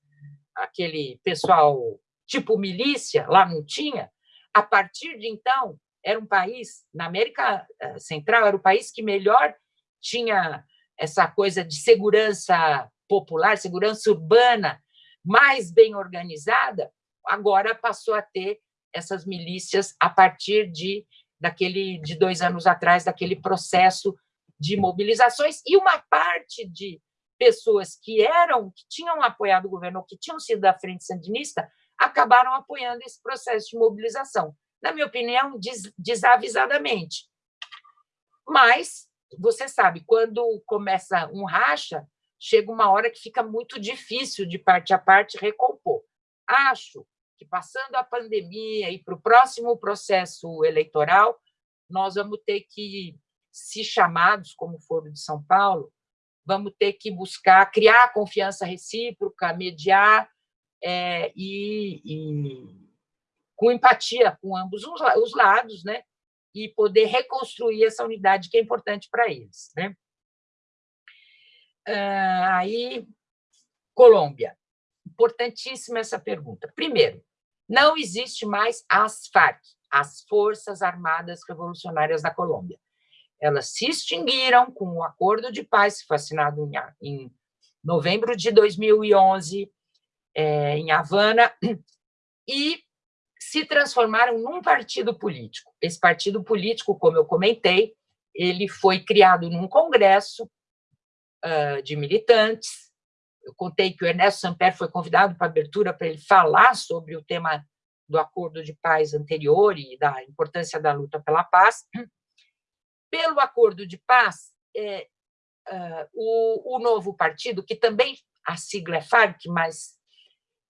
aquele pessoal tipo milícia, lá não tinha. A partir de então, era um país, na América eh, Central, era o país que melhor tinha essa coisa de segurança popular, segurança urbana mais bem organizada, agora passou a ter essas milícias a partir de daquele de dois anos atrás, daquele processo de mobilizações, e uma parte de pessoas que eram, que tinham apoiado o governo, que tinham sido da frente sandinista, acabaram apoiando esse processo de mobilização. Na minha opinião, des, desavisadamente. Mas, você sabe, quando começa um racha, chega uma hora que fica muito difícil de parte a parte recompor. Acho que, passando a pandemia e para o próximo processo eleitoral, nós vamos ter que, se chamados, como foram de São Paulo, vamos ter que buscar criar confiança recíproca, mediar é, e, e, com empatia com ambos os lados, né? e poder reconstruir essa unidade que é importante para eles. Né? Ah, aí, Colômbia. Importantíssima essa pergunta. Primeiro, não existe mais as FARC, as Forças Armadas Revolucionárias da Colômbia. Elas se extinguiram com o acordo de paz que foi assinado em novembro de 2011, é, em Havana, e se transformaram num partido político. Esse partido político, como eu comentei, ele foi criado num congresso uh, de militantes. Eu contei que o Ernesto Samper foi convidado para abertura para ele falar sobre o tema do acordo de paz anterior e da importância da luta pela paz. Pelo acordo de paz, é, uh, o, o novo partido, que também a sigla é FARC, mas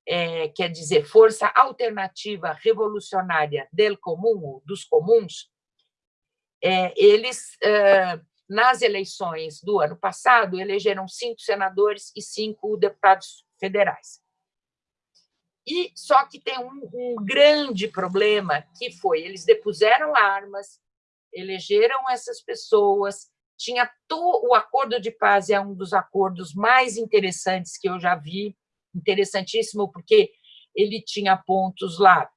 é, quer dizer Força Alternativa Revolucionária del Comum, dos comuns, é, eles, é, nas eleições do ano passado, elegeram cinco senadores e cinco deputados federais. E só que tem um, um grande problema que foi eles depuseram armas, elegeram essas pessoas, tinha to, o acordo de paz é um dos acordos mais interessantes que eu já vi interessantíssimo, porque ele tinha pontos lá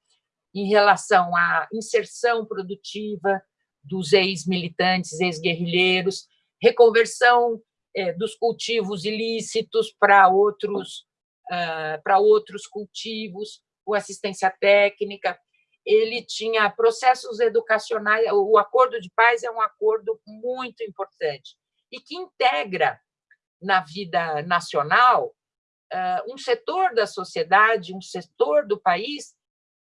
em relação à inserção produtiva dos ex-militantes, ex-guerrilheiros, reconversão é, dos cultivos ilícitos para outros, uh, para outros cultivos, com assistência técnica. Ele tinha processos educacionais. O acordo de paz é um acordo muito importante e que integra na vida nacional um setor da sociedade, um setor do país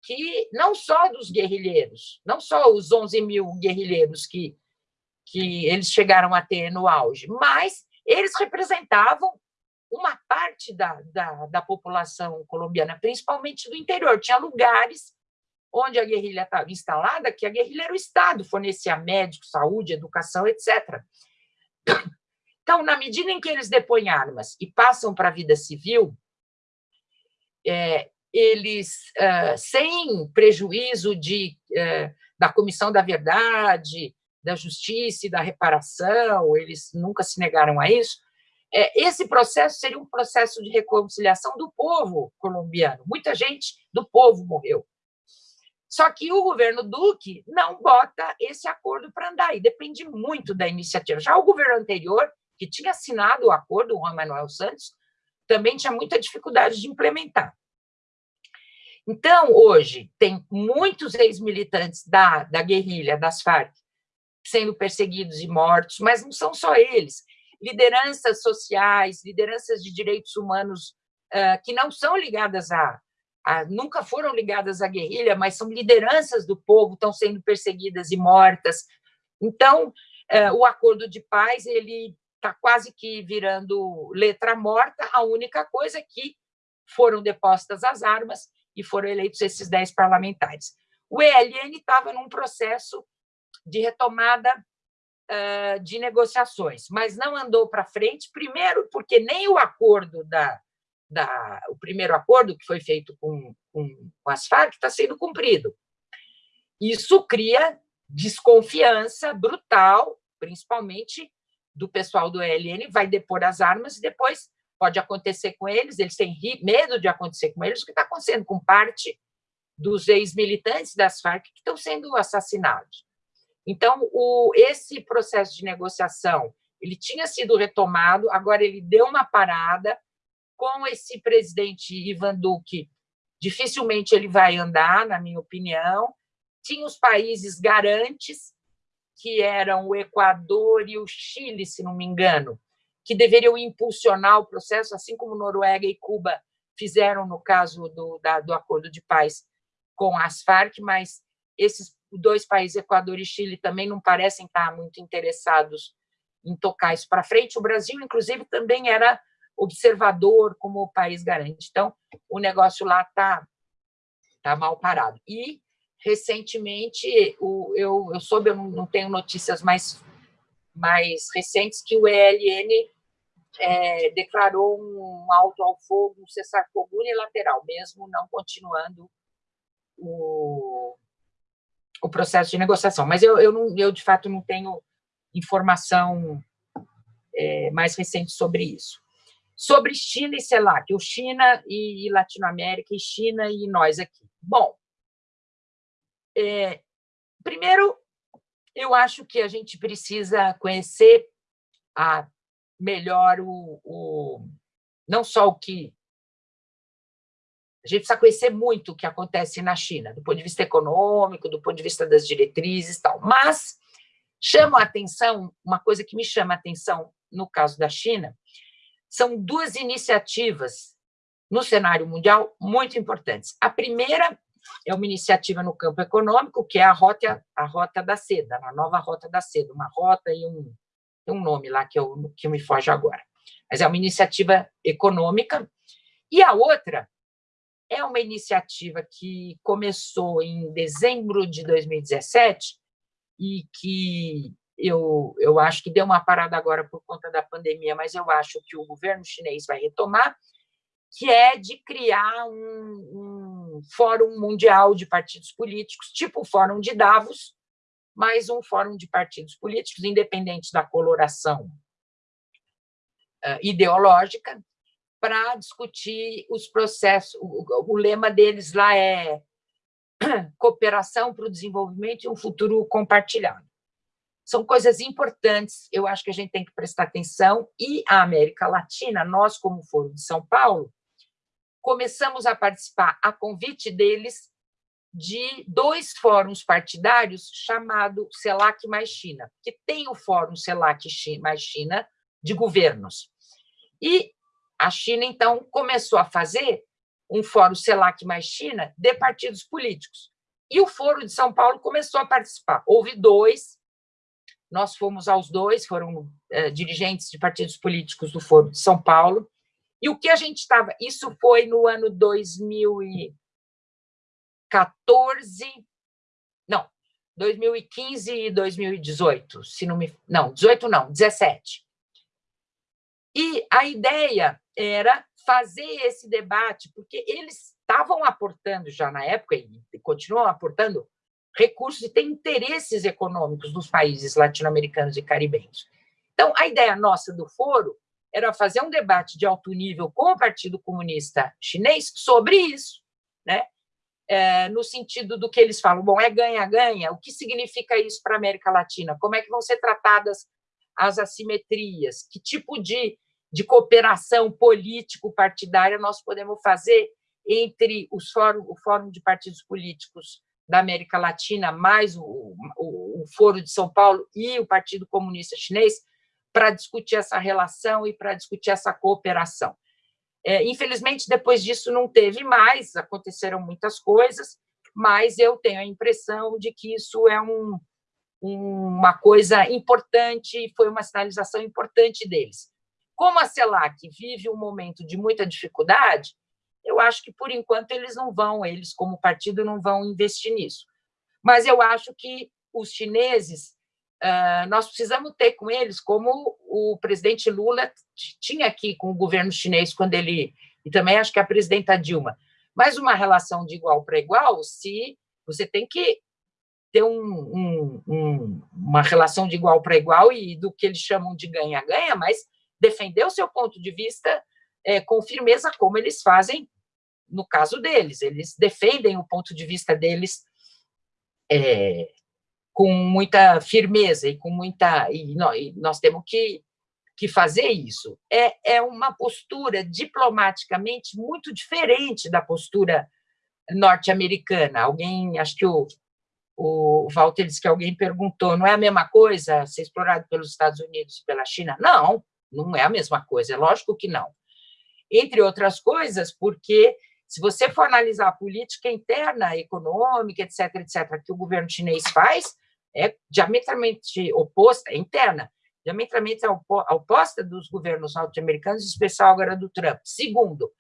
que não só dos guerrilheiros, não só os 11 mil guerrilheiros que, que eles chegaram a ter no auge, mas eles representavam uma parte da, da, da população colombiana, principalmente do interior. Tinha lugares onde a guerrilha estava instalada, que a guerrilha era o Estado, fornecia médicos, saúde, educação, etc. Então, na medida em que eles depõem armas e passam para a vida civil, é, eles, sem prejuízo de, da Comissão da Verdade, da Justiça e da Reparação, eles nunca se negaram a isso, é, esse processo seria um processo de reconciliação do povo colombiano. Muita gente do povo morreu. Só que o governo Duque não bota esse acordo para andar, e depende muito da iniciativa. Já o governo anterior que tinha assinado o acordo, o Juan Manuel Santos, também tinha muita dificuldade de implementar. Então, hoje, tem muitos ex-militantes da, da guerrilha, das Farc, sendo perseguidos e mortos, mas não são só eles. Lideranças sociais, lideranças de direitos humanos uh, que não são ligadas a, a, nunca foram ligadas à guerrilha, mas são lideranças do povo, estão sendo perseguidas e mortas. Então, uh, o acordo de paz ele está quase que virando letra morta, a única coisa é que foram depostas as armas e foram eleitos esses dez parlamentares. O ELN estava num processo de retomada uh, de negociações, mas não andou para frente, primeiro porque nem o acordo da, da o primeiro acordo que foi feito com, com, com as Farc está sendo cumprido. Isso cria desconfiança brutal, principalmente do pessoal do ELN vai depor as armas e depois pode acontecer com eles, eles têm medo de acontecer com eles, o que está acontecendo com parte dos ex-militantes das Farc que estão sendo assassinados. Então, o, esse processo de negociação, ele tinha sido retomado, agora ele deu uma parada, com esse presidente Ivan Duque, dificilmente ele vai andar, na minha opinião, tinha os países garantes, que eram o Equador e o Chile, se não me engano, que deveriam impulsionar o processo, assim como Noruega e Cuba fizeram no caso do, da, do acordo de paz com as Farc, mas esses dois países, Equador e Chile, também não parecem estar muito interessados em tocar isso para frente. O Brasil, inclusive, também era observador, como o país garante. Então, o negócio lá está tá mal parado. E, recentemente, o, eu, eu soube, eu não tenho notícias mais, mais recentes, que o ELN é, declarou um alto ao fogo, um cessar-fogo unilateral, mesmo não continuando o, o processo de negociação. Mas eu, eu, não, eu, de fato, não tenho informação é, mais recente sobre isso. Sobre China e CELAC, o China e Latinoamérica, e China e nós aqui. Bom, é, primeiro, eu acho que a gente precisa conhecer a, melhor o, o não só o que a gente precisa conhecer muito o que acontece na China, do ponto de vista econômico, do ponto de vista das diretrizes e tal. Mas chama a atenção, uma coisa que me chama a atenção no caso da China, são duas iniciativas no cenário mundial muito importantes. A primeira é uma iniciativa no campo econômico, que é a Rota, a rota da Seda, a nova Rota da Seda, uma rota e um, um nome lá que, eu, que me foge agora. Mas é uma iniciativa econômica. E a outra é uma iniciativa que começou em dezembro de 2017 e que eu, eu acho que deu uma parada agora por conta da pandemia, mas eu acho que o governo chinês vai retomar, que é de criar um, um fórum mundial de partidos políticos, tipo o Fórum de Davos, mas um fórum de partidos políticos, independente da coloração uh, ideológica, para discutir os processos. O, o, lema deles lá é cooperação para o desenvolvimento e um futuro compartilhado. São coisas importantes, eu acho que a gente tem que prestar atenção, e a América Latina, nós, como Foro de São Paulo, começamos a participar, a convite deles, de dois fóruns partidários chamado CELAC mais China, que tem o fórum CELAC mais China de governos. E a China, então, começou a fazer um fórum CELAC mais China de partidos políticos. E o Foro de São Paulo começou a participar. Houve dois, nós fomos aos dois, foram é, dirigentes de partidos políticos do Foro de São Paulo, e o que a gente estava... Isso foi no ano 2014... Não, 2015 e 2018, se não me... Não, 18 não, 17. E a ideia era fazer esse debate, porque eles estavam aportando já na época, e continuam aportando, recursos e têm interesses econômicos nos países latino-americanos e caribenhos. Então, a ideia nossa do foro era fazer um debate de alto nível com o Partido Comunista Chinês sobre isso, né? É, no sentido do que eles falam, bom, é ganha-ganha, o que significa isso para a América Latina? Como é que vão ser tratadas as assimetrias? Que tipo de de cooperação político-partidária nós podemos fazer entre os fórum, o Fórum de Partidos Políticos da América Latina, mais o, o, o Foro de São Paulo e o Partido Comunista Chinês, para discutir essa relação e para discutir essa cooperação. É, infelizmente, depois disso não teve mais, aconteceram muitas coisas, mas eu tenho a impressão de que isso é um, uma coisa importante, foi uma sinalização importante deles. Como a CELAC vive um momento de muita dificuldade, eu acho que, por enquanto, eles não vão, eles, como partido, não vão investir nisso. Mas eu acho que os chineses, nós precisamos ter com eles, como o presidente Lula tinha aqui com o governo chinês, quando ele, e também acho que a presidenta Dilma, mas uma relação de igual para igual, se você tem que ter um, um, um, uma relação de igual para igual e do que eles chamam de ganha-ganha, mas defender o seu ponto de vista é, com firmeza, como eles fazem no caso deles. Eles defendem o ponto de vista deles é, com muita firmeza e com muita... E nós, e nós temos que, que fazer isso. É, é uma postura diplomaticamente muito diferente da postura norte-americana. Alguém, acho que o, o Walter disse que alguém perguntou, não é a mesma coisa ser explorado pelos Estados Unidos e pela China? Não, não é a mesma coisa, é lógico que não. Entre outras coisas, porque se você for analisar a política interna, econômica, etc., etc., que o governo chinês faz, é diametralmente oposta, é interna. diametralmente oposta dos governos norte-americanos, em especial agora do Trump. Segundo,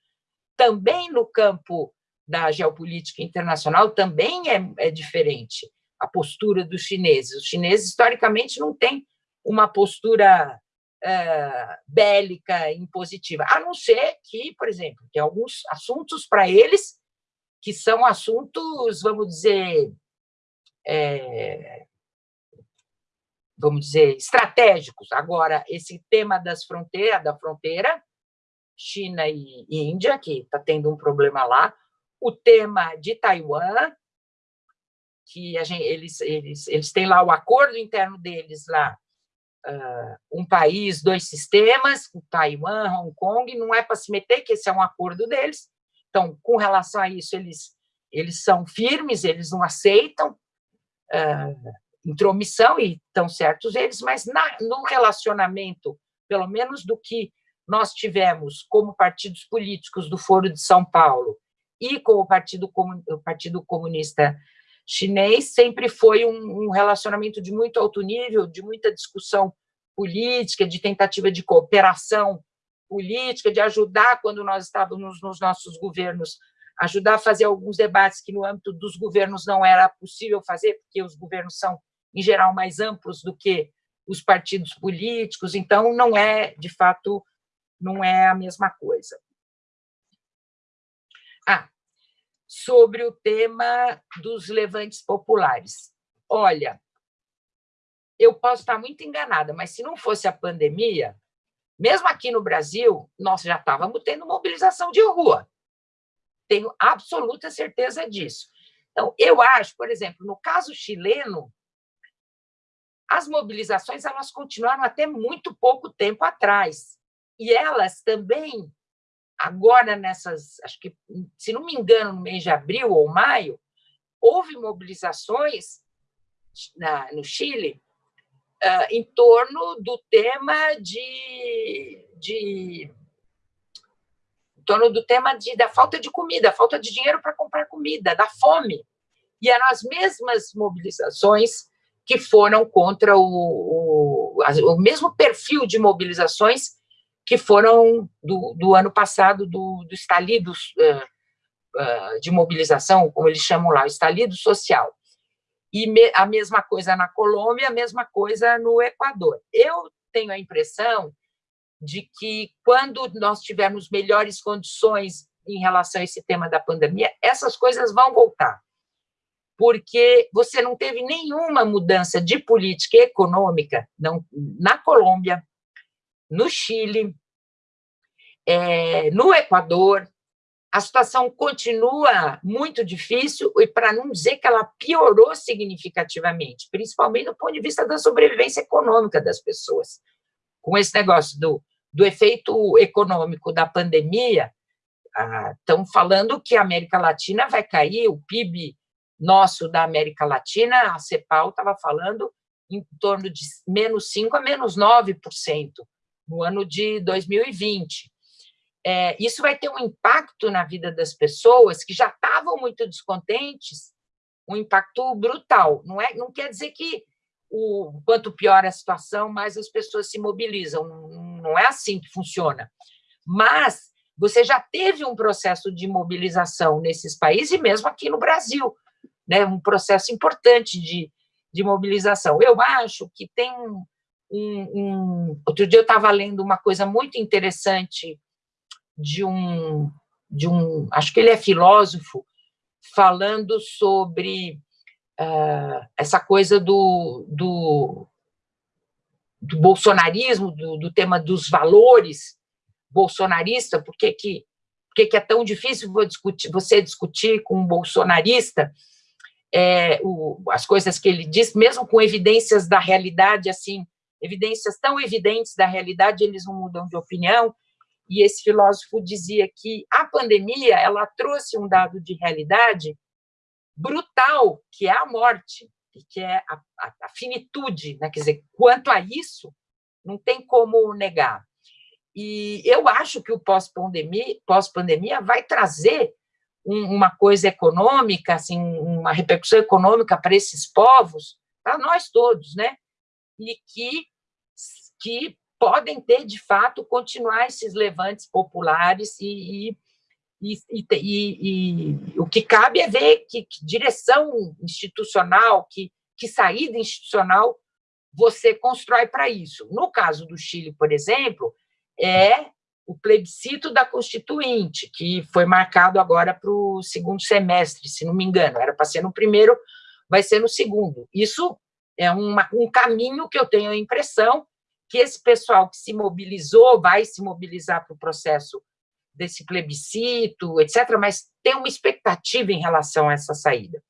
também no campo da geopolítica internacional também é, é diferente a postura dos chineses. Os chineses, historicamente, não têm uma postura bélica impositiva, a não ser que, por exemplo, tem alguns assuntos para eles que são assuntos, vamos dizer, é, vamos dizer, estratégicos. Agora, esse tema das fronteiras, da fronteira, China e Índia, que está tendo um problema lá, o tema de Taiwan, que gente, eles, eles, eles têm lá o acordo interno deles lá, uh, um país, dois sistemas, Taiwan, Hong Kong, não é para se meter, que esse é um acordo deles. Então, com relação a isso, eles, eles são firmes, eles não aceitam uh, intromissão, e estão certos eles, mas na, no relacionamento, pelo menos do que nós tivemos como partidos políticos do Foro de São Paulo e com o Partido, o Partido Comunista Chinês, sempre foi um, um relacionamento de muito alto nível, de muita discussão política, de tentativa de cooperação política, de ajudar, quando nós estávamos nos nossos governos, ajudar a fazer alguns debates que, no âmbito dos governos, não era possível fazer, porque os governos são, em geral, mais amplos do que os partidos políticos, então não é, de fato, não é a mesma coisa. Ah, sobre o tema dos levantes populares. Olha, eu posso estar muito enganada, mas se não fosse a pandemia, mesmo aqui no Brasil, nós já estávamos tendo mobilização de rua. Tenho absoluta certeza disso. Então, eu acho, por exemplo, no caso chileno, as mobilizações elas continuaram até muito pouco tempo atrás. E elas também agora nessas, acho que, se não me engano, no mês de abril ou maio, houve mobilizações na, no Chile uh, em torno do tema de, de em torno do tema de, da falta de comida, falta de dinheiro para comprar comida, da fome. E eram as mesmas mobilizações que foram contra o, o, o mesmo perfil de mobilizações que foram do, do ano passado, do, do estalido uh, uh, de mobilização, como eles chamam lá, o estalido social. E me, a mesma coisa na Colômbia, a mesma coisa no Equador. Eu tenho a impressão de que, quando nós tivermos melhores condições em relação a esse tema da pandemia, essas coisas vão voltar. Porque você não teve nenhuma mudança de política econômica não, na Colômbia, no Chile, é, no Equador, a situação continua muito difícil, e para não dizer que ela piorou significativamente, principalmente do ponto de vista da sobrevivência econômica das pessoas. Com esse negócio do, do efeito econômico da pandemia, ah, estão falando que a América Latina vai cair, o PIB nosso da América Latina, a CEPAL estava falando em torno de menos 5% a menos 9% no ano de 2020. É, isso vai ter um impacto na vida das pessoas que já estavam muito descontentes, um impacto brutal. Não, é, não quer dizer que o quanto pior a situação, mais as pessoas se mobilizam. Não é assim que funciona. Mas você já teve um processo de mobilização nesses países, e mesmo aqui no Brasil, né, um processo importante de, de mobilização. Eu acho que tem um, um, outro dia eu estava lendo uma coisa muito interessante de um, de um, acho que ele é filósofo, falando sobre uh, essa coisa do, do, do bolsonarismo, do, do, tema dos valores bolsonarista, por que, que, por que, é tão difícil discutir, você discutir com um bolsonarista é, o, as coisas que ele diz, mesmo com evidências da realidade, assim, evidências tão evidentes da realidade, eles não mudam de opinião, e esse filósofo dizia que a pandemia ela trouxe um dado de realidade brutal, que é a morte, que é a, a, a finitude, né? quer dizer, quanto a isso, não tem como negar. E eu acho que o pós-pandemia pós -pandemia vai trazer um, uma coisa econômica, assim, uma repercussão econômica para esses povos, para nós todos, né? E que que podem ter, de fato, continuar esses levantes populares e, e e, e, e, e, o que cabe é ver que, que, direção institucional, que, que saída institucional você constrói para isso. No caso do Chile, por exemplo, é o plebiscito da Constituinte, que foi marcado agora para o segundo semestre, se não me engano. Era para ser no primeiro, vai ser no segundo. Isso é uma, um caminho que eu tenho a impressão que esse pessoal que se mobilizou vai se mobilizar para o processo desse plebiscito, etc., mas tem uma expectativa em relação a essa saída.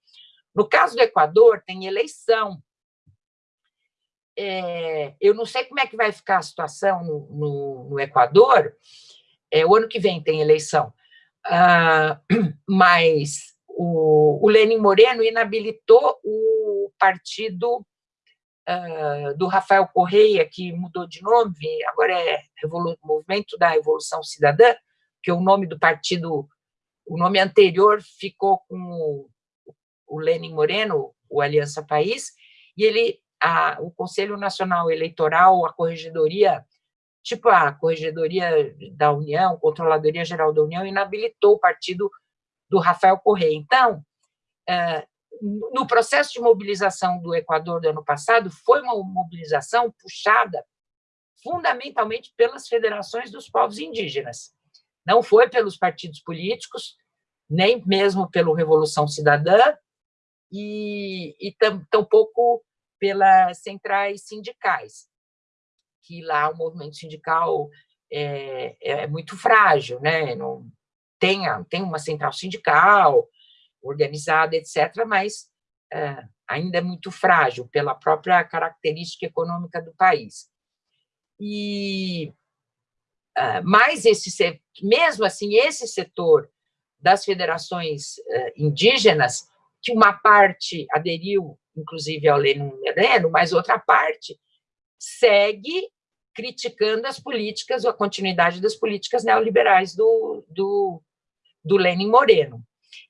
No caso do Equador, tem eleição. É, eu não sei como é que vai ficar a situação no, no, no Equador, é, o ano que vem tem eleição, ah, mas o, o Lenin Moreno inabilitou o partido ah, do Rafael Correia, que mudou de nome, agora é Revolu Movimento da Revolução Cidadã, porque o nome do partido, o nome anterior ficou com o, Lenin Moreno, o Aliança País, e ele, a, o Conselho Nacional Eleitoral, a Corregedoria, tipo a Corregedoria da União, Controladoria Geral da União, inabilitou o partido do Rafael Correia. Então, é, no processo de mobilização do Equador do ano passado, foi uma mobilização puxada fundamentalmente pelas federações dos povos indígenas. Não foi pelos partidos políticos, nem mesmo pelo Revolução Cidadã, e, e tampouco pelas centrais sindicais, que lá o movimento sindical é, é muito frágil, né? Não, tem, tem uma central sindical organizada, etc., mas é, ainda é muito frágil pela própria característica econômica do país. E ah, mas esse mesmo assim esse setor das federações ah, indígenas que uma parte aderiu inclusive ao Lenin Moreno, mas outra parte segue criticando as políticas a continuidade das políticas neoliberais do, do, do Lenin Moreno.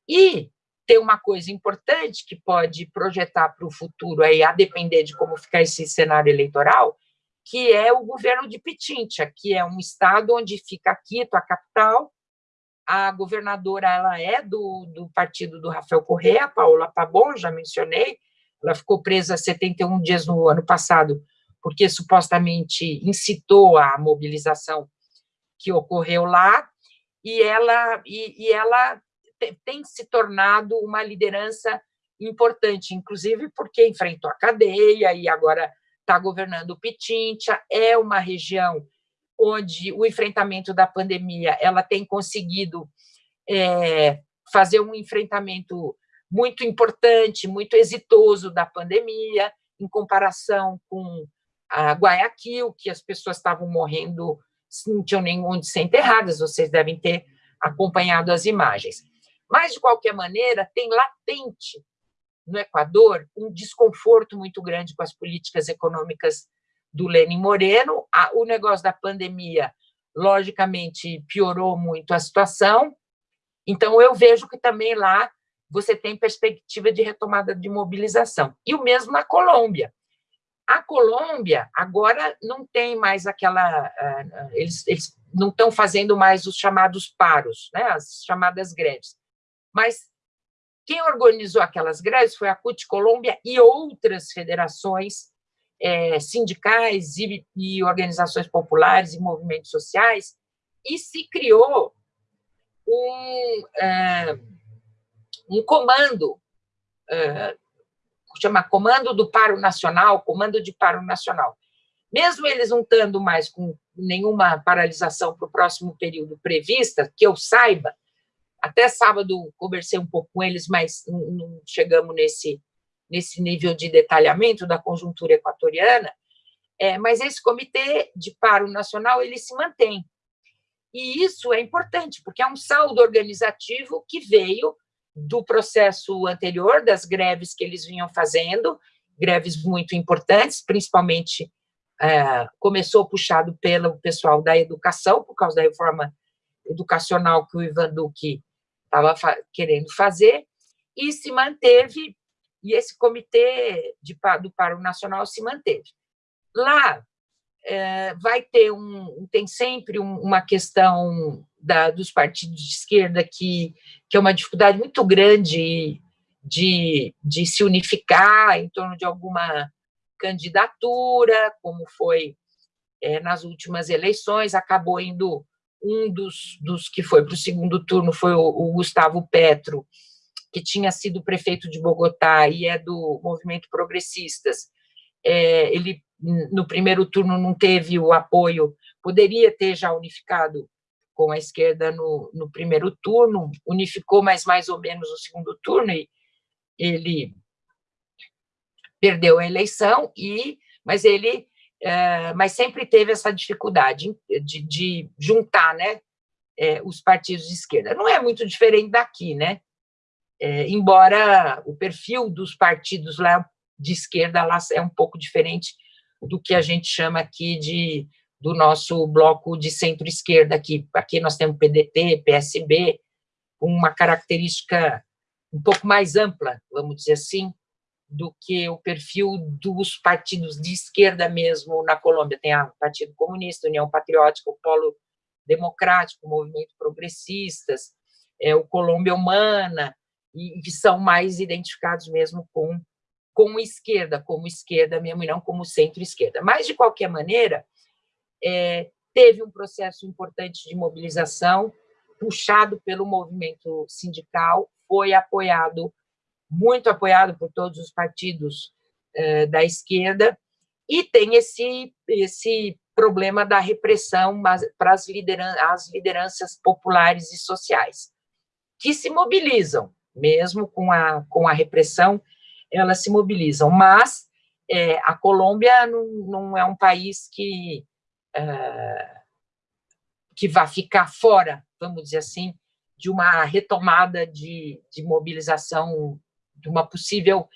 E tem uma coisa importante que pode projetar para o futuro, aí, a depender de como ficar esse cenário eleitoral, que é o governo de Pitincha, que é um estado onde fica Quito, a capital. A governadora ela é do, do partido do Rafael Correa, Paola Pabon, já mencionei. Ela ficou presa 71 dias no ano passado, porque supostamente incitou a mobilização que ocorreu lá, e ela, e, e ela tem se tornado uma liderança importante, inclusive porque enfrentou a cadeia e agora está governando o Pitincha, é uma região onde o enfrentamento da pandemia ela tem conseguido é, fazer um enfrentamento muito importante, muito exitoso da pandemia, em comparação com a Guayaquil, que as pessoas estavam morrendo, não tinham nem onde ser enterradas, vocês devem ter acompanhado as imagens. Mas, de qualquer maneira, tem latente no Equador um desconforto muito grande com as políticas econômicas do Lenin Moreno. O negócio da pandemia, logicamente, piorou muito a situação. Então, eu vejo que também lá você tem perspectiva de retomada de mobilização. E o mesmo na Colômbia. A Colômbia agora não tem mais aquela. Ah, eles, eles não estão fazendo mais os chamados paros, né, as chamadas greves. Mas quem organizou aquelas greves foi a CUT Colômbia e outras federações é, sindicais e, e, organizações populares e movimentos sociais, e se criou um, é, um comando, é, chama Comando do Paro Nacional, Comando de Paro Nacional. Mesmo eles não estando mais com nenhuma paralisação para o próximo período prevista, que eu saiba, até sábado conversei um pouco com eles, mas não chegamos nesse, nesse nível de detalhamento da conjuntura equatoriana, é, mas esse comitê de paro nacional ele se mantém. E isso é importante, porque é um saldo organizativo que veio do processo anterior, das greves que eles vinham fazendo, greves muito importantes, principalmente é, começou puxado pelo pessoal da educação, por causa da reforma educacional que o Ivan Duque estava fa querendo fazer, e se manteve, e esse comitê de, do Paro Nacional se manteve. Lá, é, vai ter um, tem sempre um, uma questão da, dos partidos de esquerda que, que é uma dificuldade muito grande de, de se unificar em torno de alguma candidatura, como foi é, nas últimas eleições, acabou indo um dos, dos que foi para o segundo turno foi o, o, Gustavo Petro, que tinha sido prefeito de Bogotá e é do movimento Progressistas. É, ele, no primeiro turno, não teve o apoio, poderia ter já unificado com a esquerda no, no primeiro turno, unificou, mas mais ou menos no segundo turno, e ele perdeu a eleição, e, mas ele é, mas sempre teve essa dificuldade de, de juntar né, é, os partidos de esquerda. Não é muito diferente daqui, né? É, embora o perfil dos partidos lá de esquerda lá é um pouco diferente do que a gente chama aqui de do nosso bloco de centro-esquerda aqui. Aqui nós temos PDT, PSB, uma característica um pouco mais ampla, vamos dizer assim, do que o perfil dos partidos de esquerda mesmo na Colômbia. Tem o Partido Comunista, União Patriótica, o Polo Democrático, o Movimento Progressistas, é, o Colômbia Humana, e que são mais identificados mesmo com, com esquerda, como esquerda mesmo, e não como centro-esquerda. Mas, de qualquer maneira, é, teve um processo importante de mobilização, puxado pelo movimento sindical, foi apoiado, muito apoiado por todos os partidos é, da esquerda, e tem esse, esse problema da repressão para as lideranças, as lideranças populares e sociais, que se mobilizam, mesmo com a, com a repressão, elas se mobilizam, mas é, a Colômbia não, não, é um país que uh, que vai ficar fora, vamos dizer assim, de uma retomada de, de mobilização, de uma possível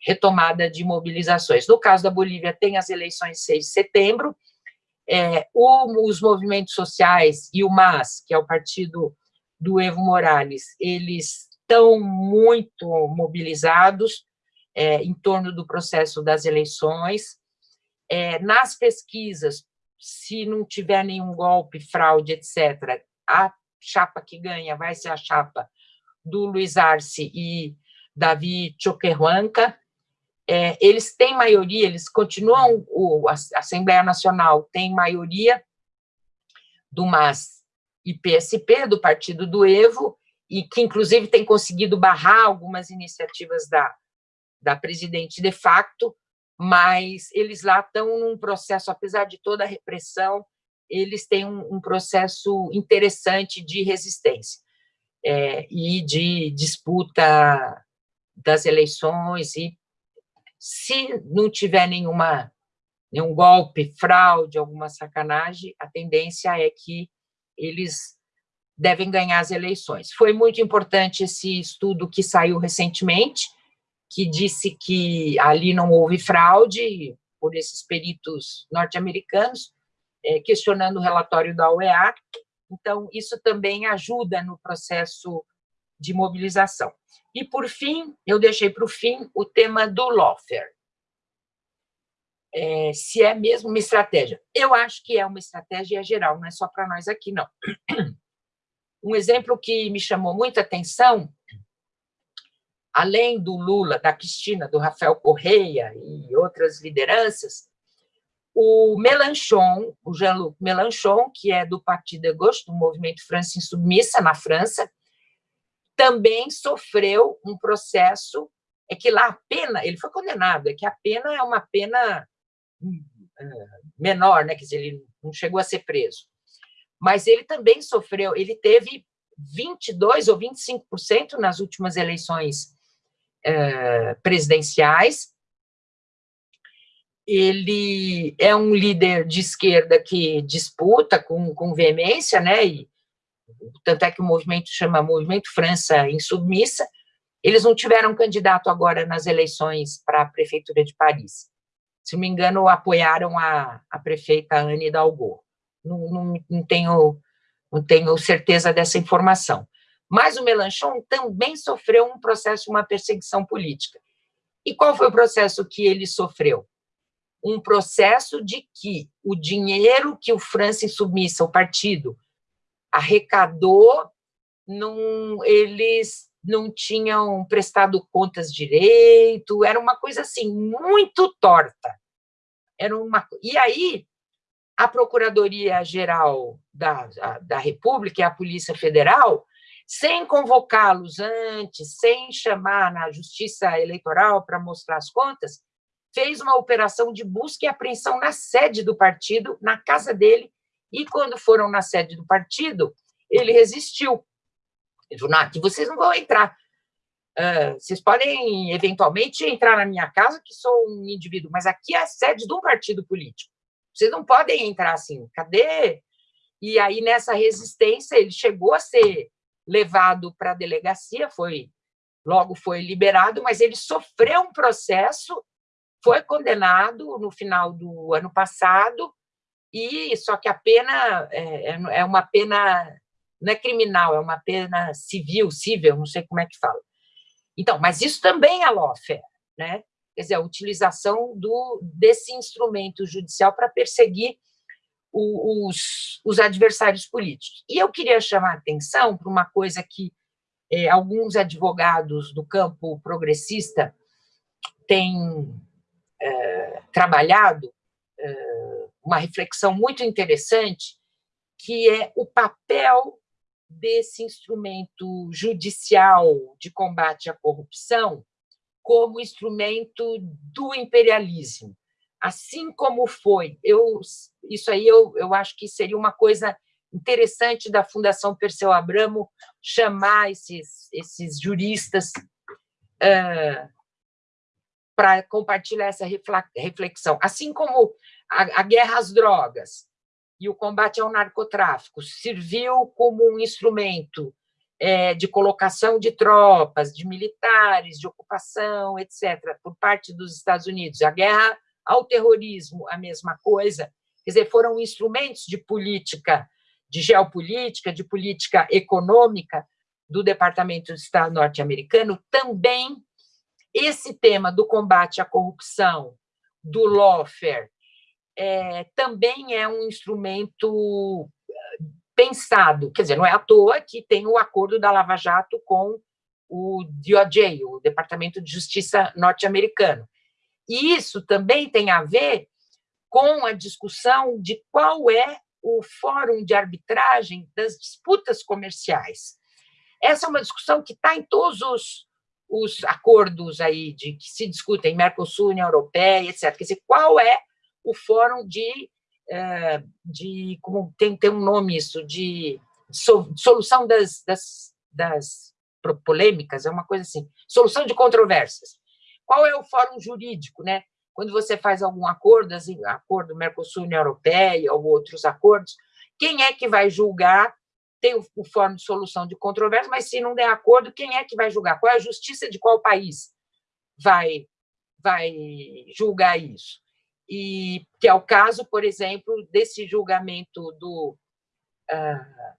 retomada de mobilizações. No caso da Bolívia, tem as eleições 6 de setembro, é, o, os movimentos sociais e o MAS, que é o partido do Evo Morales, eles estão muito mobilizados é, em torno do processo das eleições. É, nas pesquisas, se não tiver nenhum golpe, fraude, etc., a chapa que ganha vai ser a chapa do Luiz Arce e Davi Choquehuanca. É, eles têm maioria, eles continuam, o, a Assembleia Nacional tem maioria do MAS e PSP, do partido do Evo, e que, inclusive, tem conseguido barrar algumas iniciativas da, da presidente de facto, mas eles lá estão num processo, apesar de toda a repressão, eles têm um, um processo interessante de resistência é, e de disputa das eleições, e se não tiver nenhuma, nenhum golpe, fraude, alguma sacanagem, a tendência é que eles devem ganhar as eleições. Foi muito importante esse estudo que saiu recentemente, que disse que ali não houve fraude por esses peritos norte-americanos, é, questionando o relatório da OEA. Então, isso também ajuda no processo de mobilização. E, por fim, eu deixei para o fim o tema do lawfare. É, se é mesmo uma estratégia. Eu acho que é uma estratégia geral, não é só para nós aqui, não. Um exemplo que me chamou muita atenção além do Lula, da Cristina, do Rafael Correia e outras lideranças, o Melanchon, o Jean-Luc Melanchon, que é do Partido de Gauche, do movimento França Insubmissa, na França, também sofreu um processo, é que lá a pena, ele foi condenado, é que a pena é uma pena hum, menor, né? quer dizer, ele não chegou a ser preso. Mas ele também sofreu, ele teve 22% ou 25% nas últimas eleições é, presidenciais. Ele é um líder de esquerda que disputa com, com veemência, né? E, tanto é que o movimento chama Movimento França Insubmissa. Eles não tiveram candidato agora nas eleições para a prefeitura de Paris. Se não me engano, apoiaram a, a prefeita Anne Hidalgo. Não, não, não, tenho, não tenho certeza dessa informação. Mas o Melanchon também sofreu um processo, uma perseguição política. E qual foi o processo que ele sofreu? um processo de que o dinheiro que o Francis Submissa, o partido, arrecadou, não, eles não tinham prestado contas direito, era uma coisa assim, muito torta. Era uma, e aí, a Procuradoria-Geral da, da República e a Polícia Federal, sem convocá-los antes, sem chamar na Justiça Eleitoral para mostrar as contas, fez uma operação de busca e apreensão na sede do partido, na casa dele, e quando foram na sede do partido, ele resistiu. Ele falou, aqui vocês não vão entrar. Uh, vocês podem, eventualmente, entrar na minha casa, que sou um indivíduo, mas aqui é a sede de um partido político. Vocês não podem entrar assim. Cadê? E aí, nessa resistência, ele chegou a ser levado para a delegacia, foi logo foi liberado, mas ele sofreu um processo, foi condenado no final do ano passado, e só que a pena é, é, é uma pena não é criminal, é uma pena civil, civil, não sei como é que fala. Então, mas isso também é lawfare, né? Quer dizer, a utilização do, desse instrumento judicial para perseguir os, os adversários políticos. E eu queria chamar a atenção para uma coisa que é, alguns advogados do campo progressista têm é, trabalhado, é, uma reflexão muito interessante, que é o papel desse instrumento judicial de combate à corrupção como instrumento do imperialismo. Assim como foi, eu, isso aí eu, eu acho que seria uma coisa interessante da Fundação Perseu Abramo chamar esses, esses juristas uh, para compartilhar essa reflexão. Assim como a, a guerra às drogas, e o combate ao narcotráfico serviu como um instrumento é, de colocação de tropas, de militares, de ocupação, etc., por parte dos Estados Unidos. A guerra ao terrorismo, a mesma coisa. Quer dizer, foram instrumentos de política, de geopolítica, de política econômica do Departamento de Estado norte-americano. Também esse tema do combate à corrupção, do lawfare, é, também é um instrumento eh, pensado, quer dizer, não é à toa que tem o acordo da Lava Jato com o DOJ, o Departamento de Justiça norte-americano. E isso também tem a ver com a discussão de qual é o fórum de arbitragem das disputas comerciais. Essa é uma discussão que está em todos os, os acordos aí de que se discutem, Mercosul, União Europeia, etc. Quer dizer, qual é o fórum de, eh, de como tem, tem um nome isso, de solução das, das, das polêmicas, é uma coisa assim, solução de controvérsias. Qual é o fórum jurídico, né? Quando você faz algum acordo, assim, acordo Mercosul-União Europeia ou outros acordos, quem é que vai julgar? Tem o, o fórum de solução de controvérsias, mas se não der acordo, quem é que vai julgar? Qual é a justiça de qual país vai, vai julgar isso? e que é o caso, por exemplo, desse julgamento do, uh,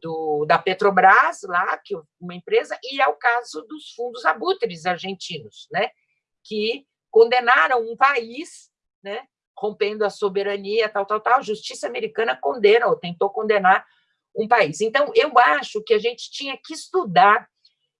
do, da Petrobras, lá, que uma empresa, e é o caso dos fundos abutres argentinos, né, que condenaram um país, né, rompendo a soberania, tal, tal, tal. A justiça americana condena, ou tentou condenar um país. Então, eu acho que a gente tinha que estudar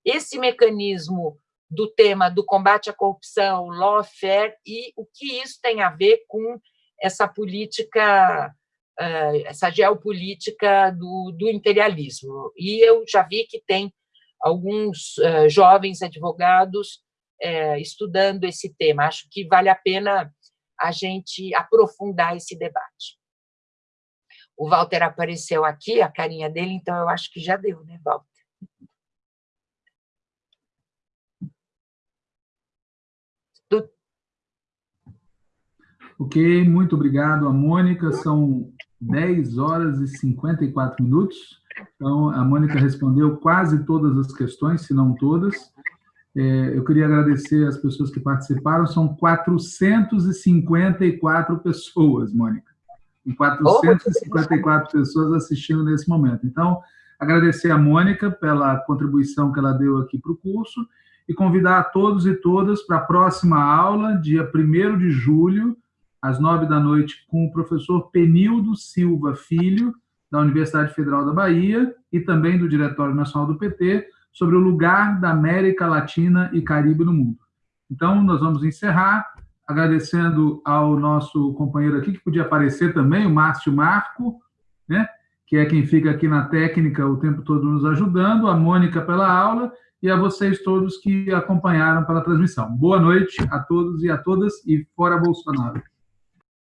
esse mecanismo do tema do combate à corrupção, lawfare, e o que isso tem a ver com essa política, eh, essa geopolítica do, do imperialismo. E eu já vi que tem alguns eh, jovens advogados eh, estudando esse tema. Acho que vale a pena a gente aprofundar esse debate. O Walter apareceu aqui, a carinha dele, então eu acho que já deu, né, Walter? Ok, muito obrigado a Mônica. São 10 horas e 54 minutos. Então, a Mônica respondeu quase todas as questões, se não todas. É, eu queria agradecer as pessoas que participaram. São 454 pessoas, Mônica. 454 pessoas assistindo nesse momento. Então, agradecer a Mônica pela contribuição que ela deu aqui para o curso e convidar a todos e todas para a próxima aula, dia 1 de julho, às nove da noite, com o professor Penildo Silva Filho, da Universidade Federal da Bahia, e também do Diretório Nacional do PT, sobre o lugar da América Latina e Caribe no mundo. Então, nós vamos encerrar agradecendo ao nosso companheiro aqui, que podia aparecer também, o Márcio Marco, né, que é quem fica aqui na técnica o tempo todo nos ajudando, a Mônica pela aula, e a vocês todos que acompanharam pela transmissão. Boa noite a todos e a todas, e fora Bolsonaro.